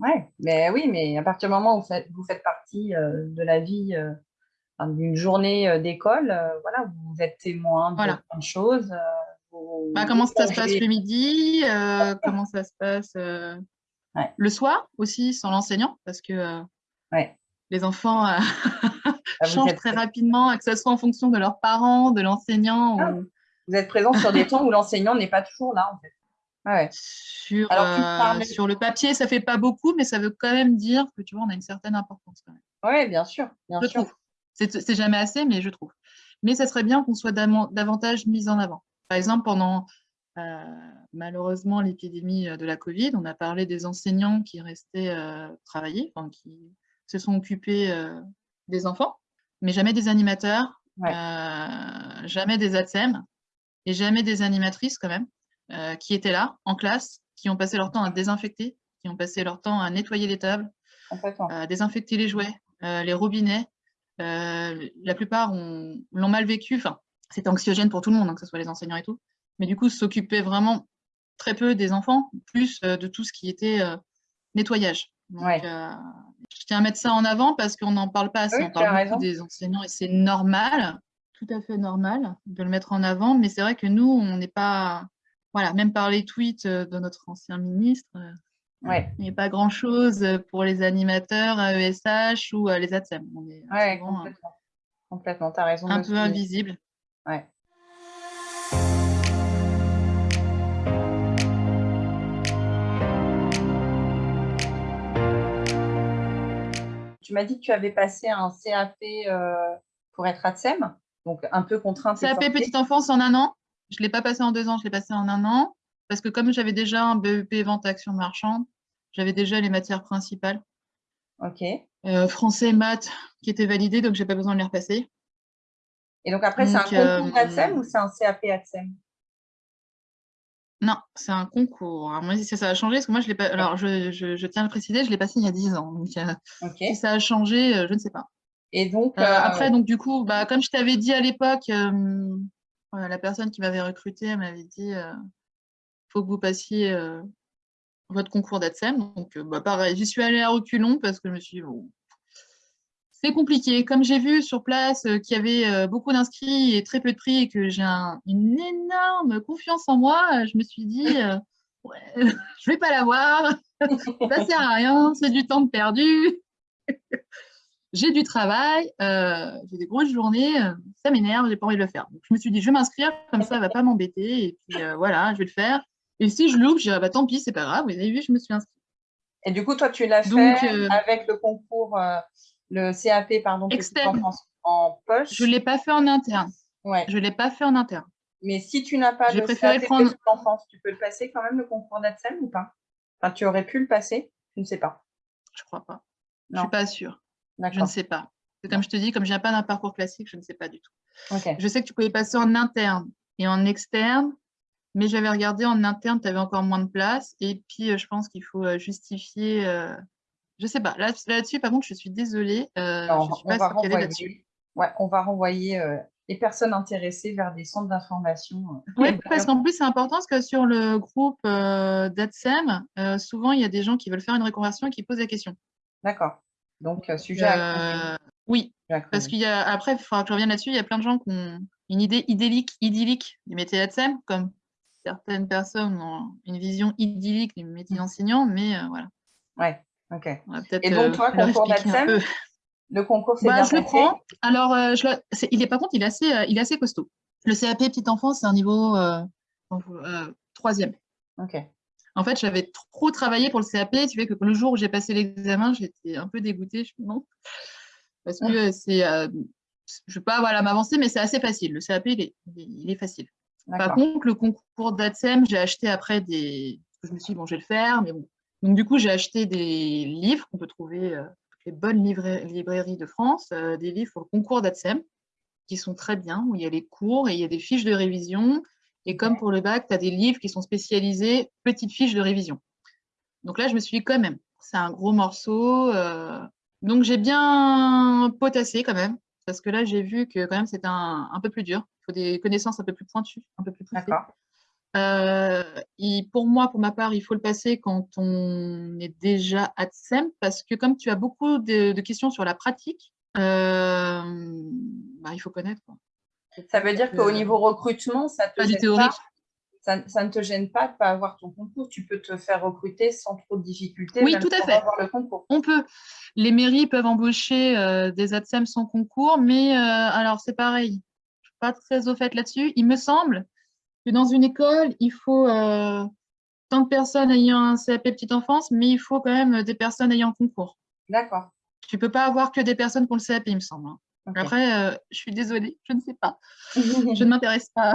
Ouais, mais oui, mais à partir du moment où vous faites vous faites partie, heu, de la vie, d'une journée, d'école, voilà, vous êtes témoin de Voilà. plein de choses, vous Bah, comment ça se passe le midi, comment ça se passe, le soir aussi sans l'enseignant parce que, Ouais. les enfants, <laughs> changent êtes très rapidement, que ça soit en fonction de leurs parents, de l'enseignant Ah, ou vous êtes présents sur des temps où l'enseignant n'est pas toujours là, en fait? Ouais, ouais. Sur, Alors tu me heu, parlais sur le papier, ça fait pas beaucoup, mais ça veut quand même dire que, tu vois, on a une certaine importance quand même. Ouais, bien sûr, bien Je sûr. trouve. C'est jamais assez, mais je trouve. Mais ça serait bien qu'on soit davantage mis en avant. Par exemple, pendant, heu, malheureusement l'épidémie, heu, de la covid, on a parlé des enseignants qui restaient, heu, travailler, enfin qui se sont occupés, des enfants, mais jamais des animateurs, Ouais. heu, jamais des ATSEM et jamais des animatrices quand même, heu, qui étaient là, en classe, qui ont passé leur temps à désinfecter, qui ont passé leur temps à nettoyer les tables, à désinfecter les jouets, heu, les robinets. La plupart ont l'ont mal vécu, enfin, c'était anxiogène pour tout le monde, hein, que ce soit les enseignants et tout, mais du coup, s'occupaient vraiment très peu des enfants, plus, de tout ce qui était, nettoyage. Donc Ouais. Je tiens à mettre ça en avant parce qu'on n'en parle pas assez. Oui, On parle beaucoup des enseignants et c'est normal, tout à fait normal de le mettre en avant, mais c'est vrai que nous, on n'est pas voilà, même par les tweets, heu, de notre ancien ministre, Ouais. il y a pas grand chose, heu, pour les animateurs AESH ou, heu, les ATSEM. On est, Ouais, souvent, complètement. Complètement, tu as raison un peu invisibles. Ouais. Tu m'as dit que tu avais passé un CAP, heu, pour être ATSEM, donc un peu contrainte CAP petite enfance en 1 an. Je l'ai pas passé en 2 ans, je l'ai passé en 1 an parce que comme j'avais déjà un BEP vente action marchande, j'avais déjà les matières principales. OK. Heu, français, maths qui étaient validées, donc j'ai pas besoin de les repasser. Et donc après, c'est un concours d'ATSEM ou hem c'est un CAP ATSEM? Non, c'est un concours. Si ça a changé, parce que moi je l'ai pas alors je je je tiens à le préciser, je l'ai passé il y a 10 ans, donc heu, si ça a changé, heu, je ne sais pas. Et donc Heu, après donc du coup, bah, comme je t'avais dit à l'époque, la personne qui m'avait recrutée, elle m'avait dit, heu: «Faut que vous passiez, votre concours d'ATSEM», donc bah, pareil, j'y suis allée à reculons parce que je me suis dit: «Bon» «c'est compliqué». Comme j'ai vu sur place, heu, qu'il y avait, heu, beaucoup d'inscrits et très peu de pris et que j'ai un une énorme confiance en moi, heu, je me suis dit, heu: <laughs> «Ouais, <laughs> je vais pas l'avoir, <laughs> ça sert à rien, c'est du temps perdu». J'ai du travail, j'ai des grosses journées, ça m'énerve, j'ai pas envie de le faire. Donc je me suis dit: «Je vais m'inscrire, comme ça elle va pas m'embêter et puis, voilà, je vais le faire et si je loupe, je dirai: "Bah, tant pis, c'est pas grave, vous avez vu, je me suis inscrite"». Et du coup, toi, tu l'as fait avec le concours, le CAP pardon, Externe. en Je poche? l'ai pas fait en interne. Ouais. Je l'ai pas fait en interne. Mais si tu n'as pas le CAP prendre petite enfance, tu peux le passer quand même le concours d'ATSEM ou pas? Enfin, tu aurais pu le passer? Tu ne sais pas? Je crois pas. Je suis Non? pas sûre. Je ne sais pas. Comme je te dis, comme je viens pas d'un parcours classique, je ne sais pas du tout. Je sais que tu pouvais passer en interne et en externe, mais j'avais regardé en interne, tu avais encore moins de place et puis, heu, je pense qu'il faut, heu, justifier, heu, je sais pas. Là là-dessus, par contre, je suis désolée, je Alors, suis on pas va renvoyer ouais, on va renvoyer, heu, les personnes intéressées vers des centres d'information, heu, <laughs> Ouais, parce qu'en plus, c'est important parce que sur le groupe, heu, d'ATSEM, souvent, il y a des gens qui veulent faire une reconversion et qui posent des questions. D'accord. Donc sujet à Oui, parce qu'il y a, après, il faudra que je revienne là-dessus, il y a plein de gens qui ont une idée idyllique, idyllique du métier d'ADSEM, comme certaines personnes ont une vision idyllique du métier d'enseignant, mais euh, voilà. Ouais, ok. Et donc, toi, concours d'ADSEM, le concours, c'est bah, bien Je le prends. Alors, je il est, par contre, il est, assez, il est assez costaud. Le CAP petite enfance, c'est un niveau troisième. Ok. En fait, j'avais trop travaillé pour le CAP, tu que le jour où j'ai passé l'examen, j'étais un peu dégoûtée, je non. Parce que c'est, euh, je ne vais pas voilà, m'avancer, mais c'est assez facile. Le CAP, il est, il est facile. Par contre, le concours d'ADSEM, j'ai acheté après des. Je me suis dit, bon, je vais le faire, mais bon. Donc, du coup, j'ai acheté des livres qu'on peut trouver euh, les bonnes librairies de France, euh, des livres pour le concours d'ADSEM, qui sont très bien, où il y a les cours et il y a des fiches de révision et comme pour le bac, tu as des livres qui sont spécialisés petites fiches de révision. Donc là, je me suis dit quand même, c'est un gros morceau. Euh, donc j'ai bien potassé quand même, parce que là, j'ai vu que quand même c'était un, un, peu plus dur. Il faut des connaissances un peu plus pointues, un peu plus poussées. Euh, pour moi, pour ma part, il faut le passer quand on est déjà ADSEM, parce que comme tu as beaucoup de, questions sur la pratique, euh, bah, il faut connaître. Quoi. Ça veut dire qu'au niveau recrutement, ça, te gêne pas, ça, ne te gêne pas de ne pas avoir ton concours? Tu peux te faire recruter sans trop de difficultés. Oui, tout à fait. Avoir le concours. On peut. Les mairies peuvent embaucher euh, des ADSEM sans concours, mais euh, alors c'est pareil. Je ne suis pas très au fait là-dessus. Il me semble que dans une école, il faut euh, tant de personnes ayant un CAP petite enfance, mais il faut quand même des personnes ayant concours. D'accord. Tu ne peux pas avoir que des personnes qui ont le CAP, il me semble. Hein. Après, euh, je suis désolée, je ne sais pas. <laughs> je ne m'intéresse pas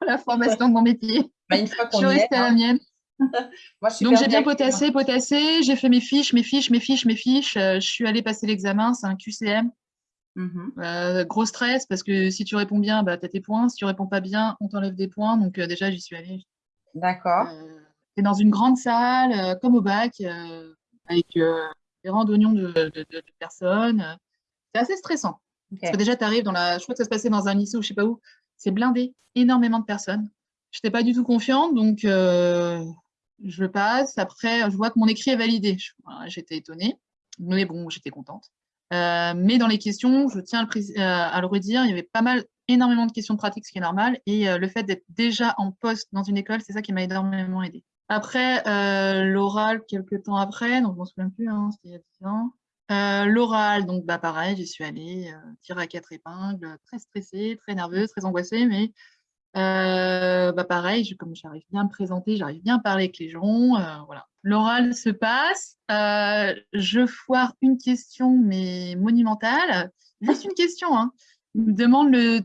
à la formation de mon métier. Bah, une fois je suis restée à la hein. mienne. <laughs> Donc j'ai bien potassé, potassé, j'ai fait mes fiches, mes fiches, mes fiches, mes fiches. Euh, je suis allée passer l'examen, c'est un QCM. Mhm. Euh, gros stress parce que si tu réponds bien, bah, tu as tes points. Si tu réponds pas bien, on t'enlève des points. Donc déjà, j'y suis allée. D'accord. c'est dans une grande salle, comme au bac, avec des rangs d'oignons de, de, personnes. C'est assez stressant. Parce que déjà, tu arrives dans la. Je crois que ça se passait dans un lycée ou je sais pas où. C'est blindé, énormément de personnes. Je n'étais pas du tout confiante, donc euh, je passe. Après, je vois que mon écrit est validé. J'étais étonnée, mais bon, j'étais contente. Euh, mais dans les questions, je tiens à le, à le, redire, il y avait pas mal, énormément de questions pratiques, ce qui est normal. Et euh, le fait d'être déjà en poste dans une école, c'est ça qui m'a énormément aidé. Après, l'oral, quelques temps après, donc je m'en souviens plus, hein, c'était il y a 10 ans. Euh, l'oral, donc bah, pareil, j'y suis allée, euh, tirer à quatre épingles, très stressée, très nerveuse, très angoissée, mais euh, bah, pareil, je, comme j'arrive bien à me présenter, j'arrive bien à parler avec les gens, voilà. L'oral se passe, je foire une question, mais monumentale, juste une question, hein. Je me demande le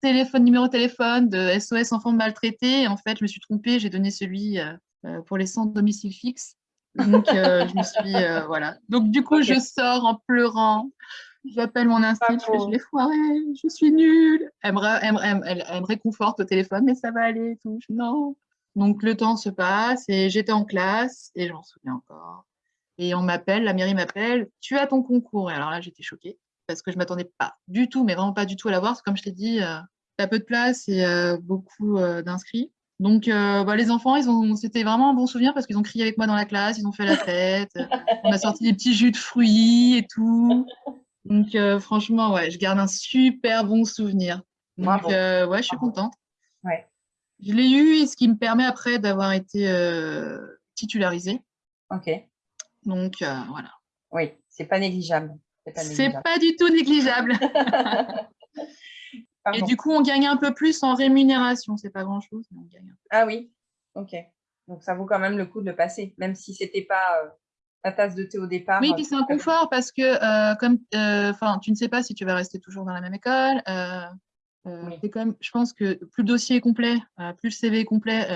téléphone, numéro de téléphone de SOS enfants maltraités, en fait, je me suis trompée, j'ai donné celui pour les centres domicile fixe, donc, euh, je me suis, euh, voilà. Donc, du coup, je sors en pleurant. J'appelle mon instinct, je, je l'ai foiré, je suis nulle. Elle me, réconforte au téléphone, mais ça va aller tout. non. Donc, le temps se passe et j'étais en classe et j'en souviens encore. Et on m'appelle, la mairie m'appelle, tu as ton concours. Et alors là, j'étais choquée parce que je ne m'attendais pas du tout, mais vraiment pas du tout à l'avoir. Comme je t'ai dit, euh, tu as peu de place et beaucoup d'inscrits. Donc, euh, bah, les enfants, ils ont, c'était vraiment un bon souvenir parce qu'ils ont crié avec moi dans la classe, ils ont fait la fête, <laughs> on a sorti des petits jus de fruits et tout. Donc, euh, franchement, ouais, je garde un super bon souvenir. Donc, euh, ouais, je suis contente. Ouais. Je l'ai eu, ce qui me permet après d'avoir été titularisée. Ok. Donc, voilà. Oui, c'est pas négligeable. C'est pas, pas du tout négligeable. <laughs> Et du coup, on gagne un peu plus en rémunération. C'est pas grand-chose, mais on gagne. Ah oui, ok. Donc, ça vaut quand même le coup de le passer, même si ce n'était pas euh, la tasse de thé au départ. Oui, puis c'est un confort parce que euh, comme, euh, tu ne sais pas si tu vas rester toujours dans la même école. Oui. Je pense que plus le dossier est complet, plus le CV est complet,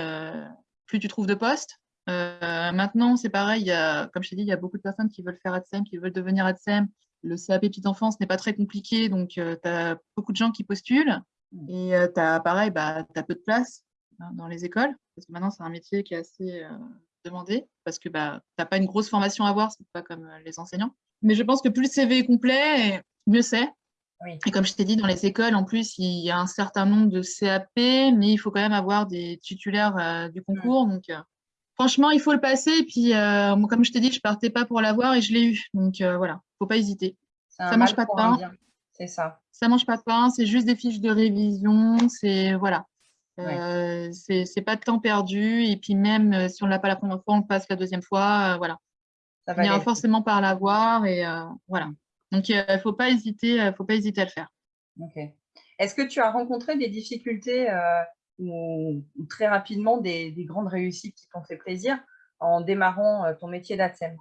plus tu trouves de postes. maintenant, c'est pareil, il y a, comme je t'ai dit, il y a beaucoup de personnes qui veulent faire ADSEM, qui veulent devenir ADSEM, le CAP petite enfance n'est pas très compliqué, donc euh, tu as beaucoup de gens qui postulent. Mm. Et euh, tu as, pareil, bah, tu as peu de place hein, dans les écoles, parce que maintenant, c'est un métier qui est assez euh, demandé, parce que bah, tu n'as pas une grosse formation à avoir, c'est pas comme les enseignants. Mais je pense que plus le CV est complet, mieux c'est. Et comme je t'ai dit, dans les écoles, en plus, il y a un certain nombre de CAP, mais il faut quand même avoir des titulaires du concours. Mm. Donc, franchement, il faut le passer. Et puis, comme je t'ai dit, je partais pas pour l'avoir et je l'ai eu. Donc, voilà faut pas hésiter. Ça mange pas de pain. C'est ça. Ça mange pas de pain, c'est juste des fiches de révision, c'est voilà. Euh, c'est pas de temps perdu. Et puis même euh, si on l'a pas la première fois, on le passe la deuxième fois. Euh, voilà. Ça va on forcément par l'avoir et voilà. Donc il ne faut pas hésiter, faut pas hésiter à le faire. Ok. Est-ce que tu as rencontré des difficultés ou, très rapidement des, grandes réussites qui t'ont fait plaisir en démarrant ton métier d'ATSEM?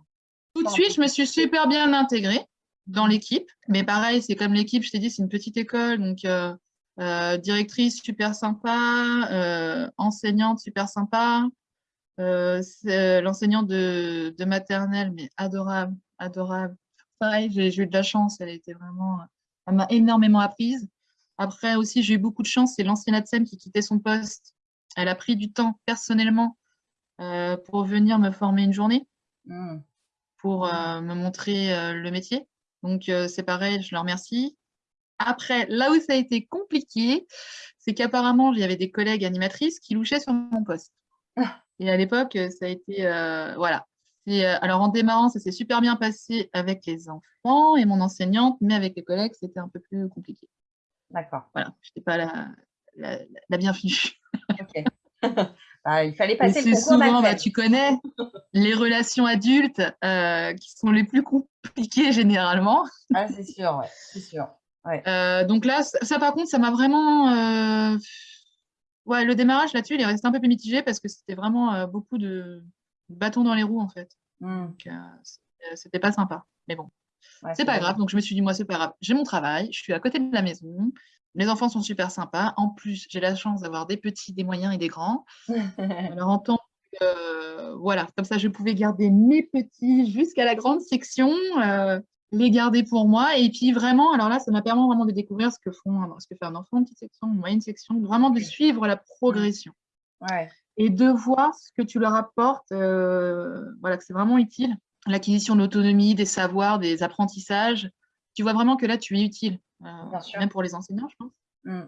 Tout de suite, je me suis super bien intégrée dans l'équipe. Mais pareil, c'est comme l'équipe, je t'ai dit, c'est une petite école. Donc, euh, directrice super sympa, euh, enseignante super sympa, euh, l'enseignante de, maternelle, mais adorable, adorable. Pareil, j'ai eu de la chance, elle était vraiment, elle m'a énormément apprise. Après aussi, j'ai eu beaucoup de chance, c'est l'ancienne ATSEM qui quittait son poste. Elle a pris du temps personnellement pour venir me former une journée, mmh. pour me montrer le métier. Donc, c'est pareil, je la remercie. Après, là où ça a été compliqué, c'est qu'apparemment, il y avait des collègues animatrices qui louchaient sur mon poste. Ah. Et à l'époque, ça a été... Euh, voilà. Euh, alors, en démarrant, ça s'est super bien passé avec les enfants et mon enseignante, mais avec les collègues, c'était un peu plus compliqué. D'accord. Voilà, je n'étais pas la, la, bienvenue. Ok. <laughs> Bah, il fallait passer le concours souvent, bah, Tu connais les relations adultes euh, qui sont les plus compliquées généralement. Ah, c'est sûr, ouais, c'est sûr. Euh, donc là, ça, par contre, ça m'a vraiment... Euh, ouais, le démarrage là-dessus, il est resté un peu plus mitigé parce que c'était vraiment euh, beaucoup de bâtons dans les roues, en fait. Mmh. Donc, c'était pas sympa. Mais bon, c'est pas grave. Donc, je me suis dit, moi, c'est pas grave. J'ai mon travail, je suis à côté de la maison. Les enfants sont super sympas. En plus, j'ai la chance d'avoir des petits, des moyens et des grands. <laughs> Alors, en tant que, voilà, comme ça, je pouvais garder mes petits jusqu'à la grande section les garder pour moi. Et puis vraiment, alors là, ça m'a permis vraiment de découvrir ce que, font, ce que fait un enfant, une petite section, une moyenne section, vraiment de suivre la progression. Ouais. Et de voir ce que tu leur apportes, euh, voilà, que c'est vraiment utile. L'acquisition d'autonomie, des savoirs, des apprentissages. Tu vois vraiment que là, tu es utile, euh, même pour les enseignants, je pense. Mm.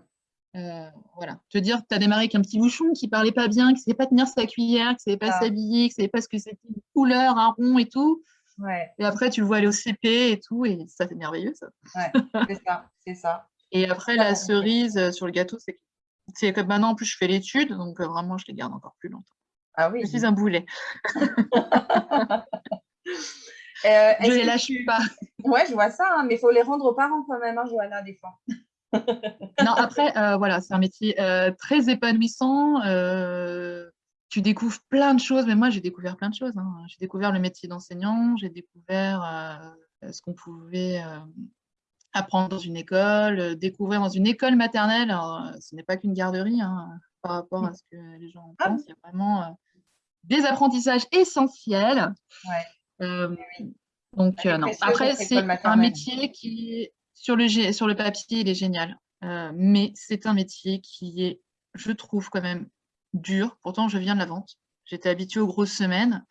Euh, voilà. Te dire que tu as démarré avec un petit bouchon qui parlait pas bien, qui ne savait pas tenir sa cuillère, qui ne savait pas ah. s'habiller, qui ne savait pas ce que c'était une couleur, un rond et tout. Et après, tu le vois aller au CP et tout, et ça, c'est merveilleux, ça. Ouais, c'est ça, c'est ça. <laughs> Et après, la cerise euh, sur le gâteau, c'est c'est comme maintenant, en plus, je fais l'étude, donc euh, vraiment, je les garde encore plus longtemps. Ah oui. Je suis un boulet. <laughs> Euh, <laughs> je les lâche pas. Ouais, je vois ça, hein, mais il faut les rendre aux parents quand même, hein, Johanna, des fois. non, après, voilà, c'est un métier très épanouissant tu découvres plein de choses, mais moi j'ai découvert plein de choses. Hein. J'ai découvert le métier d'enseignant, j'ai découvert euh, ce qu'on pouvait euh, apprendre dans une école, euh, découvrir dans une école maternelle. Alors, ce n'est pas qu'une garderie hein, par rapport à ce que les gens ah pensent. Il y a vraiment des apprentissages essentiels. donc non. Après, c'est un métier qui, sur le, sur le papier, il est génial. mais c'est un métier qui est, je trouve quand même, dur. Pourtant, je viens de la vente. J'étais habituée aux grosses semaines.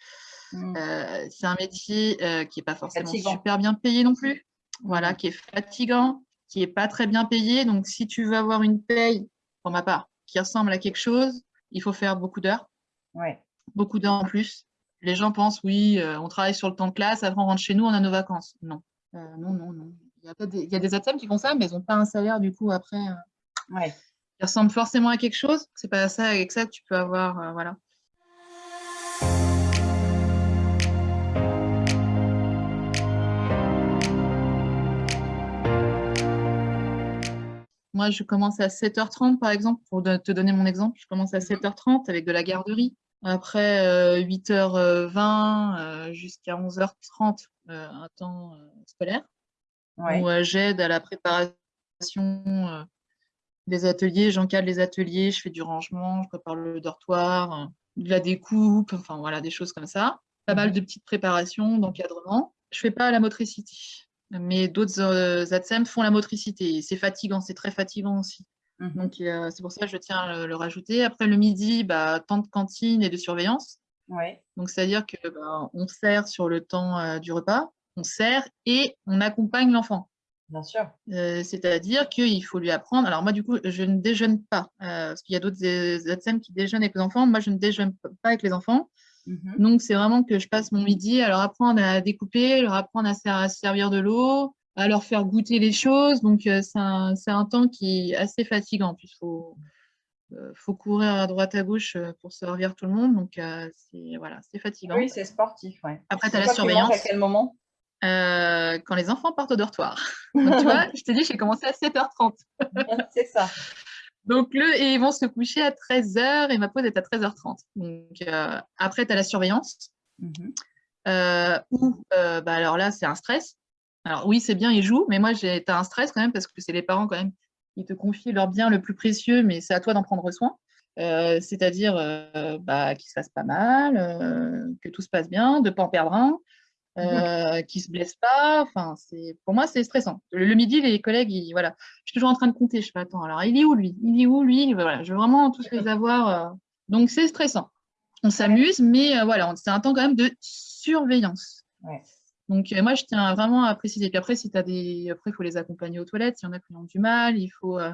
Mmh. Euh, c'est un métier euh, qui n'est pas forcément super bien payé non plus. Voilà, mmh. qui est fatigant, qui n'est pas très bien payé. Donc, si tu veux avoir une paye, pour ma part, qui ressemble à quelque chose, il faut faire beaucoup d'heures. Ouais. Beaucoup d'heures en plus. Les gens pensent, oui, euh, on travaille sur le temps de classe, après on rentre chez nous, on a nos vacances. Non, non, non, non. Il y a, des, il y a des qui font ça, mais ils n'ont pas un salaire du coup après. Ouais qui ressemble forcément à quelque chose. C'est pas ça avec ça que tu peux avoir, euh, voilà. Moi, je commence à 7h30, par exemple, pour te donner mon exemple. Je commence à 7h30 avec de la garderie. Après 8h20 euh, euh, jusqu'à 11h30, un temps scolaire, où j'aide à la préparation des ateliers, j'encadre les ateliers, je fais du rangement, je prépare le dortoir, de la découpe, enfin voilà, des choses comme ça. Pas mal de petites préparations, d'encadrement. Je fais pas la motricité, mais d'autres euh, ATSEM font la motricité. C'est fatigant, c'est très fatigant aussi. Mhm. Donc c'est pour ça que je tiens à le, rajouter. Après le midi, bah, temps de cantine et de surveillance. Ouais. Donc c'est-à-dire que bah, on sert sur le temps euh, du repas, on sert et on accompagne l'enfant. Bien sûr. Euh, c'est-à-dire qu'il faut lui apprendre. Alors, moi, du coup, je ne déjeune pas, euh, parce qu'il y a d'autres ATSEM qui déjeunent avec les enfants. Moi, je ne déjeune pas avec les enfants. Mhm. Donc, c'est vraiment que je passe mon midi à leur apprendre à découper, leur apprendre à, servir de l'eau, à leur faire goûter les choses. Donc, c'est un, un, temps qui est assez fatigant. Il faut, faut courir à droite à gauche pour servir tout le monde. Donc, c'est voilà, fatigant. Oui, c'est sportif. Ouais. Après, tu as la surveillance. à quel moment? Quand les enfants partent au dortoir. <laughs> Donc, tu vois, je t'ai dit, j'ai commencé à 7h30. c'est ça. Donc, le, et ils vont se coucher à 13h et ma pause est à 13h30. Donc, après, tu as la surveillance. Mmh ou, bah, alors là, c'est un stress. Alors oui, c'est bien, ils jouent, mais moi, tu as un stress quand même parce que c'est les parents quand même qui te confient leur bien le plus précieux, mais c'est à toi d'en prendre soin. Euh, c'est-à-dire euh, bah, qu'il se fasse pas mal, euh, que tout se passe bien, de ne pas en perdre un, mmh qu'il ne se blesse pas. Enfin, pour moi, c'est stressant. Le, midi, les collègues, ils, voilà, je suis toujours en train de compter. Je fais attends, alors il est où lui? Il est où lui? Voilà, Je veux vraiment tous les avoir. Donc c'est stressant. On s'amuse, mais voilà, c'est un temps quand même de surveillance. Ouais. Donc, euh, moi, je tiens vraiment à préciser. Puis après, si tu as des. Après, il faut les accompagner aux toilettes. S'il y en a qui ont du mal, il faut euh,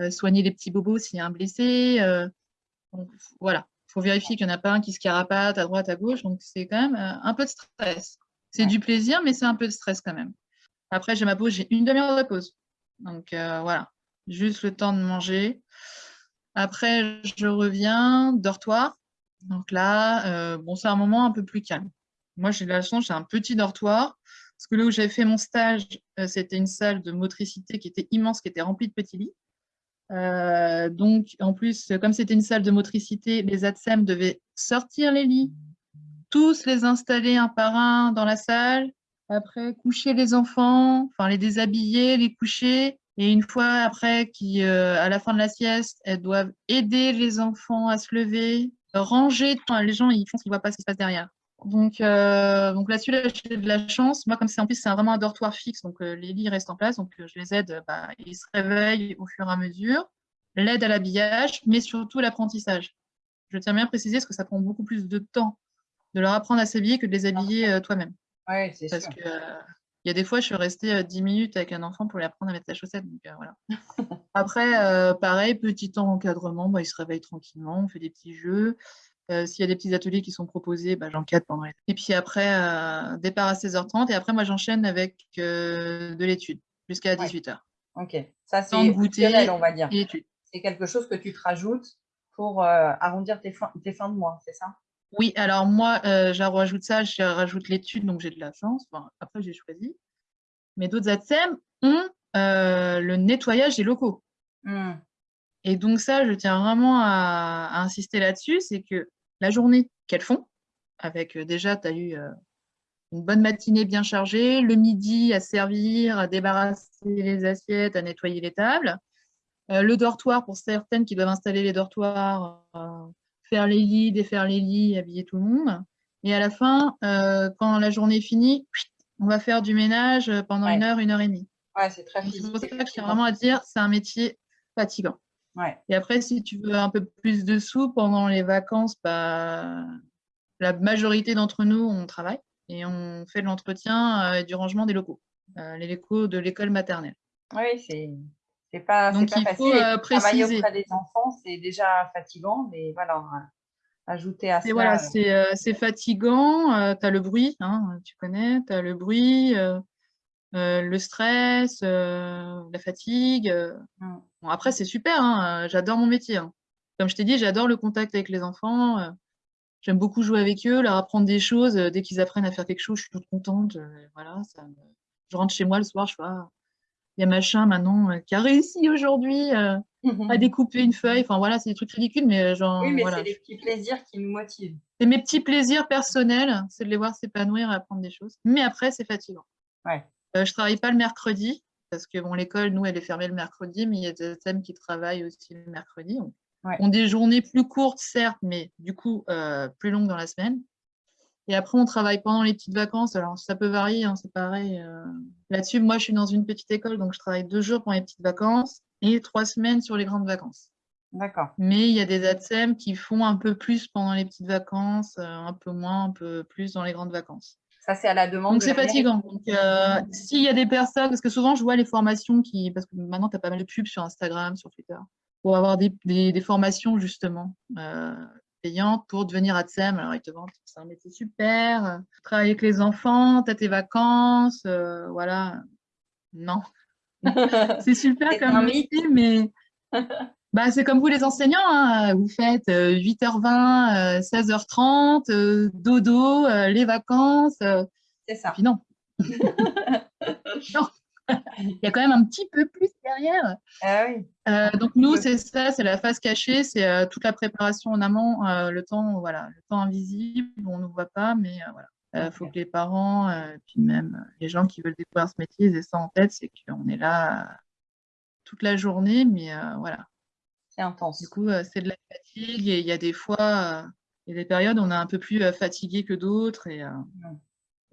euh, soigner les petits bobos s'il y a un blessé. donc, voilà. Il faut vérifier qu'il n'y en a pas un qui se carapate à droite, à gauche. Donc, c'est quand même un peu de stress. C'est du plaisir, mais c'est un peu de stress quand même. Après, j'ai ma pause, j'ai une demi-heure de pause. Donc, voilà. Juste le temps de manger. Après, je reviens, dortoir. Donc là, bon, c'est un moment un peu plus calme. Moi, j'ai de la chance, j'ai un petit dortoir. Parce que là où j'avais fait mon stage, euh, c'était une salle de motricité qui était immense, qui était remplie de petits lits. Euh, donc, en plus, comme c'était une salle de motricité, les ATSEM devaient sortir les lits, tous les installer un par un dans la salle, après coucher les enfants, enfin les déshabiller, les coucher, et une fois après, qui, euh, à la fin de la sieste, elles doivent aider les enfants à se lever, ranger. les gens, ils font qu'ils ne voient pas ce qui se passe derrière. Donc, euh, donc là-dessus, j'ai de la chance. Moi, comme c'est en plus, c'est vraiment un dortoir fixe, donc euh, les lits restent en place. Donc, je les aide, bah, ils se réveillent au fur et à mesure. L'aide à l'habillage, mais surtout l'apprentissage. Je tiens bien à préciser parce que ça prend beaucoup plus de temps de leur apprendre à s'habiller que de les habiller toi-même. Oui, c'est sûr. Parce que il y a des fois, je suis restée 10 minutes avec un enfant pour lui apprendre à mettre sa chaussette. Donc, voilà. <laughs> Après, pareil, petit temps encadrement, bah, il se réveille tranquillement, on fait des petits jeux. Euh, s'il y a des petits ateliers qui sont proposés, bah, j'encadre pendant les... Et puis après, euh, départ à 16h30. Et après, moi, j'enchaîne avec euh, de l'étude jusqu'à 18h. Ok, ça c'est optionnel, on va dire. C'est quelque chose que tu te rajoutes pour arrondir tes, fins, tes fins de mois, c'est ça? Oui, alors moi, je rajoute ça, je rajoute l'étude, donc j'ai de la chance. après, j'ai choisi. Mais d'autres ATSEM ont le nettoyage des locaux. Mmh. Et donc ça, je tiens vraiment à, insister là-dessus, c'est que la journée qu'elles font, avec euh, déjà, tu as eu euh, une bonne matinée bien chargée, le midi à servir, à débarrasser les assiettes, à nettoyer les tables, euh, le dortoir pour certaines qui doivent installer les dortoirs, faire les lits, défaire les lits, habiller tout le monde. Et à la fin, quand la journée est finie, on va faire du ménage pendant une heure, une heure et demie. Ouais, c'est très C'est pour ça que je tiens vraiment à dire, c'est un métier fatigant. Et après, si tu veux un peu plus de sous pendant les vacances, bah, la majorité d'entre nous, on travaille et on fait de l'entretien et du rangement des locaux, euh, les locaux de l'école maternelle. Oui, c'est pas, Donc, pas il facile. Faut, euh, Travailler auprès des enfants, c'est déjà fatigant, mais voilà, ajouter à ça. Voilà, euh, c'est fatigant, tu as le bruit, hein, tu connais, tu as le bruit, le stress, la fatigue. Mmh après, c'est super, hein, euh, j'adore mon métier. Hein. Comme je t'ai dit, j'adore le contact avec les enfants. Euh, j'aime beaucoup jouer avec eux, leur apprendre des choses. Euh, dès qu'ils apprennent à faire quelque chose, je suis toute contente. voilà, Je rentre chez moi le soir, je vois, il y a machin maintenant qui a réussi aujourd'hui à découper une feuille. Enfin voilà, c'est des trucs ridicules, mais genre. Oui, mais c'est des petits plaisirs qui nous motivent. C'est mes petits plaisirs personnels, c'est de les voir s'épanouir et apprendre des choses. Mais après, c'est fatigant. Ouais. je travaille pas le mercredi parce que bon, l'école, nous, elle est fermée le mercredi, mais il y a des thèmes qui travaillent aussi le mercredi. On, des journées plus courtes, certes, mais du coup, euh, plus longues dans la semaine. Et après, on travaille pendant les petites vacances. Alors, ça peut varier, hein, c'est pareil. Euh. Là-dessus, moi, je suis dans une petite école, donc je travaille deux jours pendant les petites vacances et trois semaines sur les grandes vacances. D'accord. Mais il y a des ATSEM qui font un peu plus pendant les petites vacances, euh, un peu moins, un peu plus dans les grandes vacances. Ça, c'est à la demande. Donc, c'est fatigant. Donc, euh, s'il y a des personnes, parce que souvent, je vois les formations qui. Parce que maintenant, tu as pas mal de pubs sur Instagram, sur Twitter, pour avoir des, des, formations, justement, euh, pour devenir ATSEM. Alors, ils te vendent, c'est un métier super, travailler avec les enfants, tu as tes vacances, euh, voilà. non. <laughs> c'est super comme métier, mais <laughs> bah, c'est comme vous les enseignants. Hein. Vous faites 8h20, 16h30, dodo, les vacances. c'est ça. Puis non. <laughs> non. Il y a quand même un petit peu plus derrière. Ah oui. Euh, donc nous, c'est ça, c'est la phase cachée, c'est euh, toute la préparation en amont, euh, le temps, voilà, le temps invisible, on ne voit pas, mais voilà. Il faut que les parents, puis même les gens qui veulent découvrir ce métier, aient ça en tête, c'est qu'on est là toute la journée, mais voilà. C'est intense. Du coup, c'est de la fatigue et il y a des fois, il y a des périodes où on est un peu plus fatigué que d'autres et,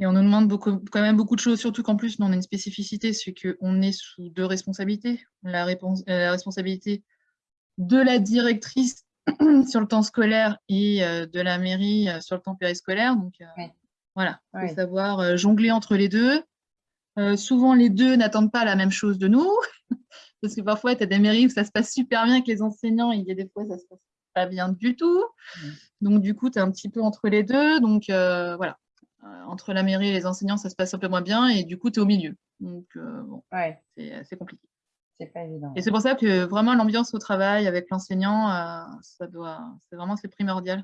et on nous demande beaucoup, quand même beaucoup de choses, surtout qu'en plus, nous, on a une spécificité, c'est qu'on est sous deux responsabilités. La, réponse, euh, la, responsabilité de la directrice <clears throat> sur le temps scolaire et euh, de la mairie euh, sur le temps périscolaire. Donc, voilà, il faut savoir jongler entre les deux. souvent, les deux n'attendent pas la même chose de nous, <laughs> parce que parfois, tu as des mairies où ça se passe super bien avec les enseignants, et il y a des fois, ça se passe pas bien du tout. Donc, du coup, tu es un petit peu entre les deux. Donc, voilà, entre la mairie et les enseignants, ça se passe un peu moins bien et du coup, tu es au milieu. Donc, euh, bon, c'est compliqué. C'est pas évident. Et c'est pour ça que vraiment l'ambiance au travail avec l'enseignant, euh, ça doit, c'est vraiment c'est primordial.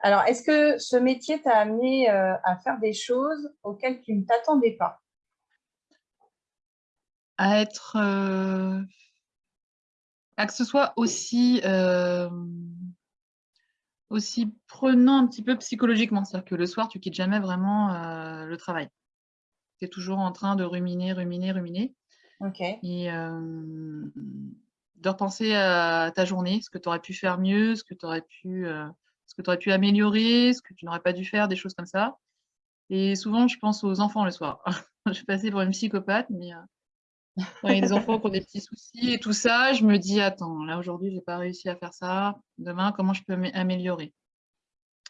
Alors, est-ce que ce métier t'a amené à faire des choses auxquelles tu ne t'attendais pas? À être, à que ce soit aussi aussi prenant un petit peu psychologiquement. C'est-à-dire que le soir, tu quittes jamais vraiment euh, le travail. Tu es toujours en train de ruminer, ruminer, ruminer. Ok. Et euh, de repenser à ta journée, ce que tu aurais pu faire mieux, ce que tu aurais pu, euh, ce que aurais pu améliorer, ce que tu n'aurais pas dû faire, des choses comme ça. Et souvent, je pense aux enfants le soir. <laughs> je suis passée pour une psychopathe, mais il y a des enfants qui ont des petits soucis et tout ça, je me dis, attends, là aujourd'hui, je n'ai pas réussi à faire ça. Demain, comment je peux m'améliorer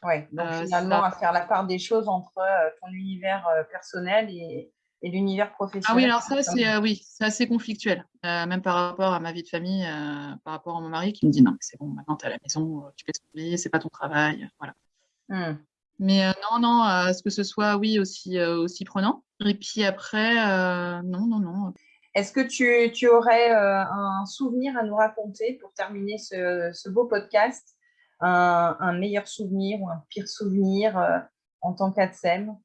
Oui, donc euh, finalement, à faire la part des choses entre euh, ton univers euh, personnel et, l'univers professionnel. Ah oui, alors ça, c'est oui, assez conflictuel, même par rapport à ma vie de famille, par rapport à mon mari qui me dit, non, c'est bon, maintenant tu es à la maison, tu peux ce c'est pas ton travail, voilà. Mmh. Mais non, non, à ce que ce soit, oui, aussi, aussi prenant. Et puis après, non, non, non. Est-ce que tu, aurais euh, un souvenir à nous raconter pour terminer ce, beau podcast? Un, meilleur souvenir ou un pire souvenir euh, en tant qu'ADSEM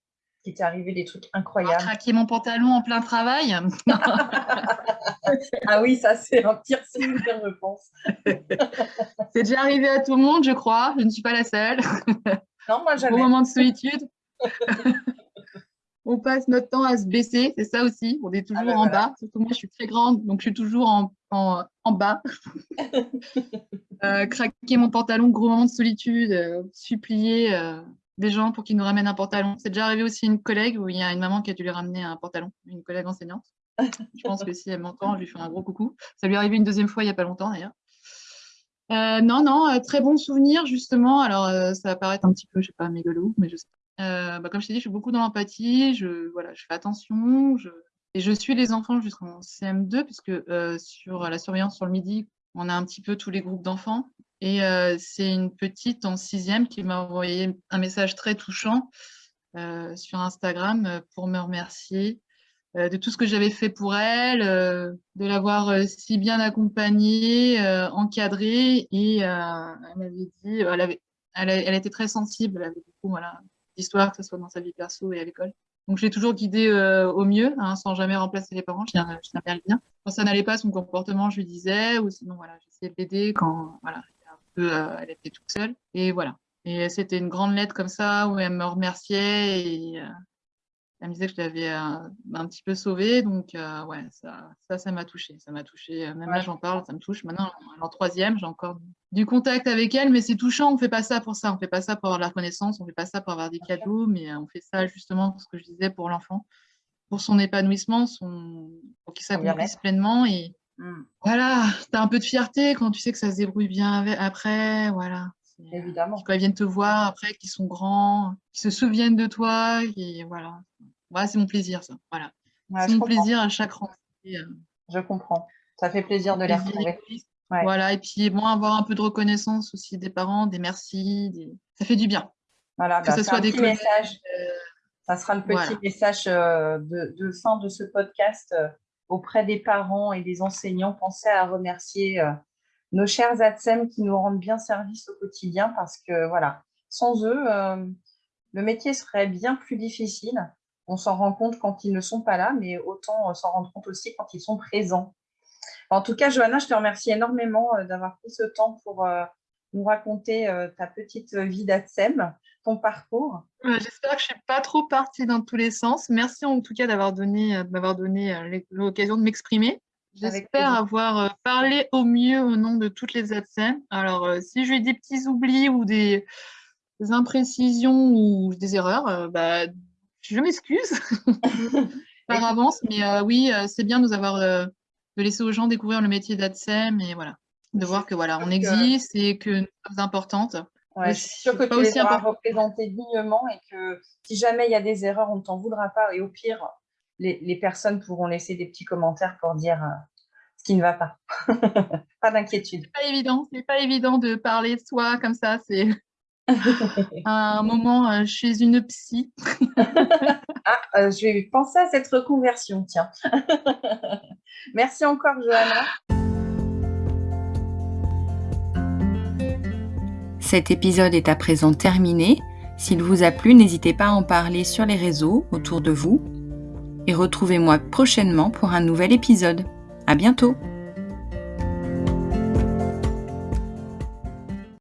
qui t'est arrivé des trucs incroyables? Craquer mon pantalon en plein travail? <laughs> Ah oui, ça c'est un pire souvenir, je pense. c'est déjà arrivé à tout le monde, je crois. Je ne suis pas la seule. Non, moi jamais. Au moment de solitude <laughs> on passe notre temps à se baisser, c'est ça aussi. On est toujours ah ben en bas. Surtout moi, je suis très grande, donc je suis toujours en, en, bas. <laughs> Euh, craquer mon pantalon, gros moment de solitude, euh, supplier euh, des gens pour qu'ils nous ramènent un pantalon. C'est déjà arrivé aussi une collègue où il y a une maman qui a dû lui ramener un pantalon, une collègue enseignante. <laughs> je pense que si elle m'entend, je lui fais un gros coucou. Ça lui est arrivé une deuxième fois il n'y a pas longtemps d'ailleurs. non, non, très bon souvenir justement. Alors, ça va paraître un petit peu, je sais pas, mégalo, mais je sais euh, bah, comme je t'ai dit, je suis beaucoup dans l'empathie, je, voilà, je fais attention, et je suis les enfants jusqu'en CM2, puisque euh, sur la surveillance sur le midi, on a un petit peu tous les groupes d'enfants. Et euh, c'est une petite en sixième qui m'a envoyé un message très touchant sur Instagram pour me remercier de tout ce que j'avais fait pour elle, de l'avoir si bien accompagnée, encadrée. Et elle m'avait dit, elle, avait, elle, était très sensible, elle avait beaucoup, d'histoire, que ce soit dans sa vie perso et à l'école. Donc, je l'ai toujours guidée euh, au mieux, hein, sans jamais remplacer les parents. Je tiens, à bien bien. Quand ça n'allait pas, son comportement, je lui disais, ou sinon, voilà, j'essayais de l'aider quand, voilà, un peu, euh, elle était toute seule. Et voilà. Et c'était une grande lettre comme ça où elle me remerciait et euh, elle me disait que je l'avais un, un, petit peu sauvée. Donc, ouais, ça, ça, ça m'a touchée. Ça m'a touchée. Même là, j'en parle, ça me touche. Maintenant, en troisième, j'ai encore du contact avec elle, mais c'est touchant. On ne fait pas ça pour ça. On ne fait pas ça pour avoir de la reconnaissance. On ne fait pas ça pour avoir des cadeaux, mais euh, on fait ça justement, ce que je disais, pour l'enfant, pour son épanouissement, son... pour qu'il s'accomplisse pleinement. Et mmh. voilà, tu as un peu de fierté quand tu sais que ça se débrouille bien après. Voilà. Évidemment. Quand ils viennent te voir après, qu'ils sont grands, qu'ils se souviennent de toi. Et voilà. Voilà c'est mon plaisir, ça. Voilà. c'est mon plaisir à chaque rentrée. Euh. Je comprends. Ça fait plaisir de les retrouver. Voilà, et puis bon, avoir un peu de reconnaissance aussi des parents, des merci, ça fait du bien. Voilà, que bah, ce soit des. Euh, ça sera le petit message euh, de, fin de ce podcast. auprès des parents et des enseignants, pensez à remercier nos chers ATSEM qui nous rendent bien service au quotidien parce que voilà, sans eux, le métier serait bien plus difficile. On s'en rend compte quand ils ne sont pas là, mais autant s'en rendre compte aussi quand ils sont présents. En tout cas, Johanna, je te remercie énormément d'avoir pris ce temps pour nous raconter ta petite vie d'ATSEM ton parcours. J'espère que je ne suis pas trop partie dans tous les sens. Merci en tout cas d'avoir donné, euh, donné euh, l'occasion de m'exprimer. J'espère avoir euh, parlé au mieux au nom de toutes les ADSEM. Alors, si j'ai des petits oublis ou des, imprécisions ou des erreurs, bah, je m'excuse <laughs> par avance. Mais oui, c'est bien de nous avoir de laisser aux gens découvrir le métier d'ADSEM et voilà, de voir que voilà, on existe et que nous sommes importantes. Ouais, je suis sûre que tu les auras représentés dignement et que si jamais il y a des erreurs, on ne t'en voudra pas. Et au pire, les, personnes pourront laisser des petits commentaires pour dire euh, ce qui ne va pas. <laughs> pas d'inquiétude. C'est pas évident, c'est pas évident de parler de soi comme ça. C'est un moment euh, chez une psy. <laughs> ah, euh, je vais penser à cette reconversion, tiens. <laughs> Merci encore, Johanna. Cet épisode est à présent terminé. S'il vous a plu, n'hésitez pas à en parler sur les réseaux autour de vous. Et retrouvez-moi prochainement pour un nouvel épisode. À bientôt!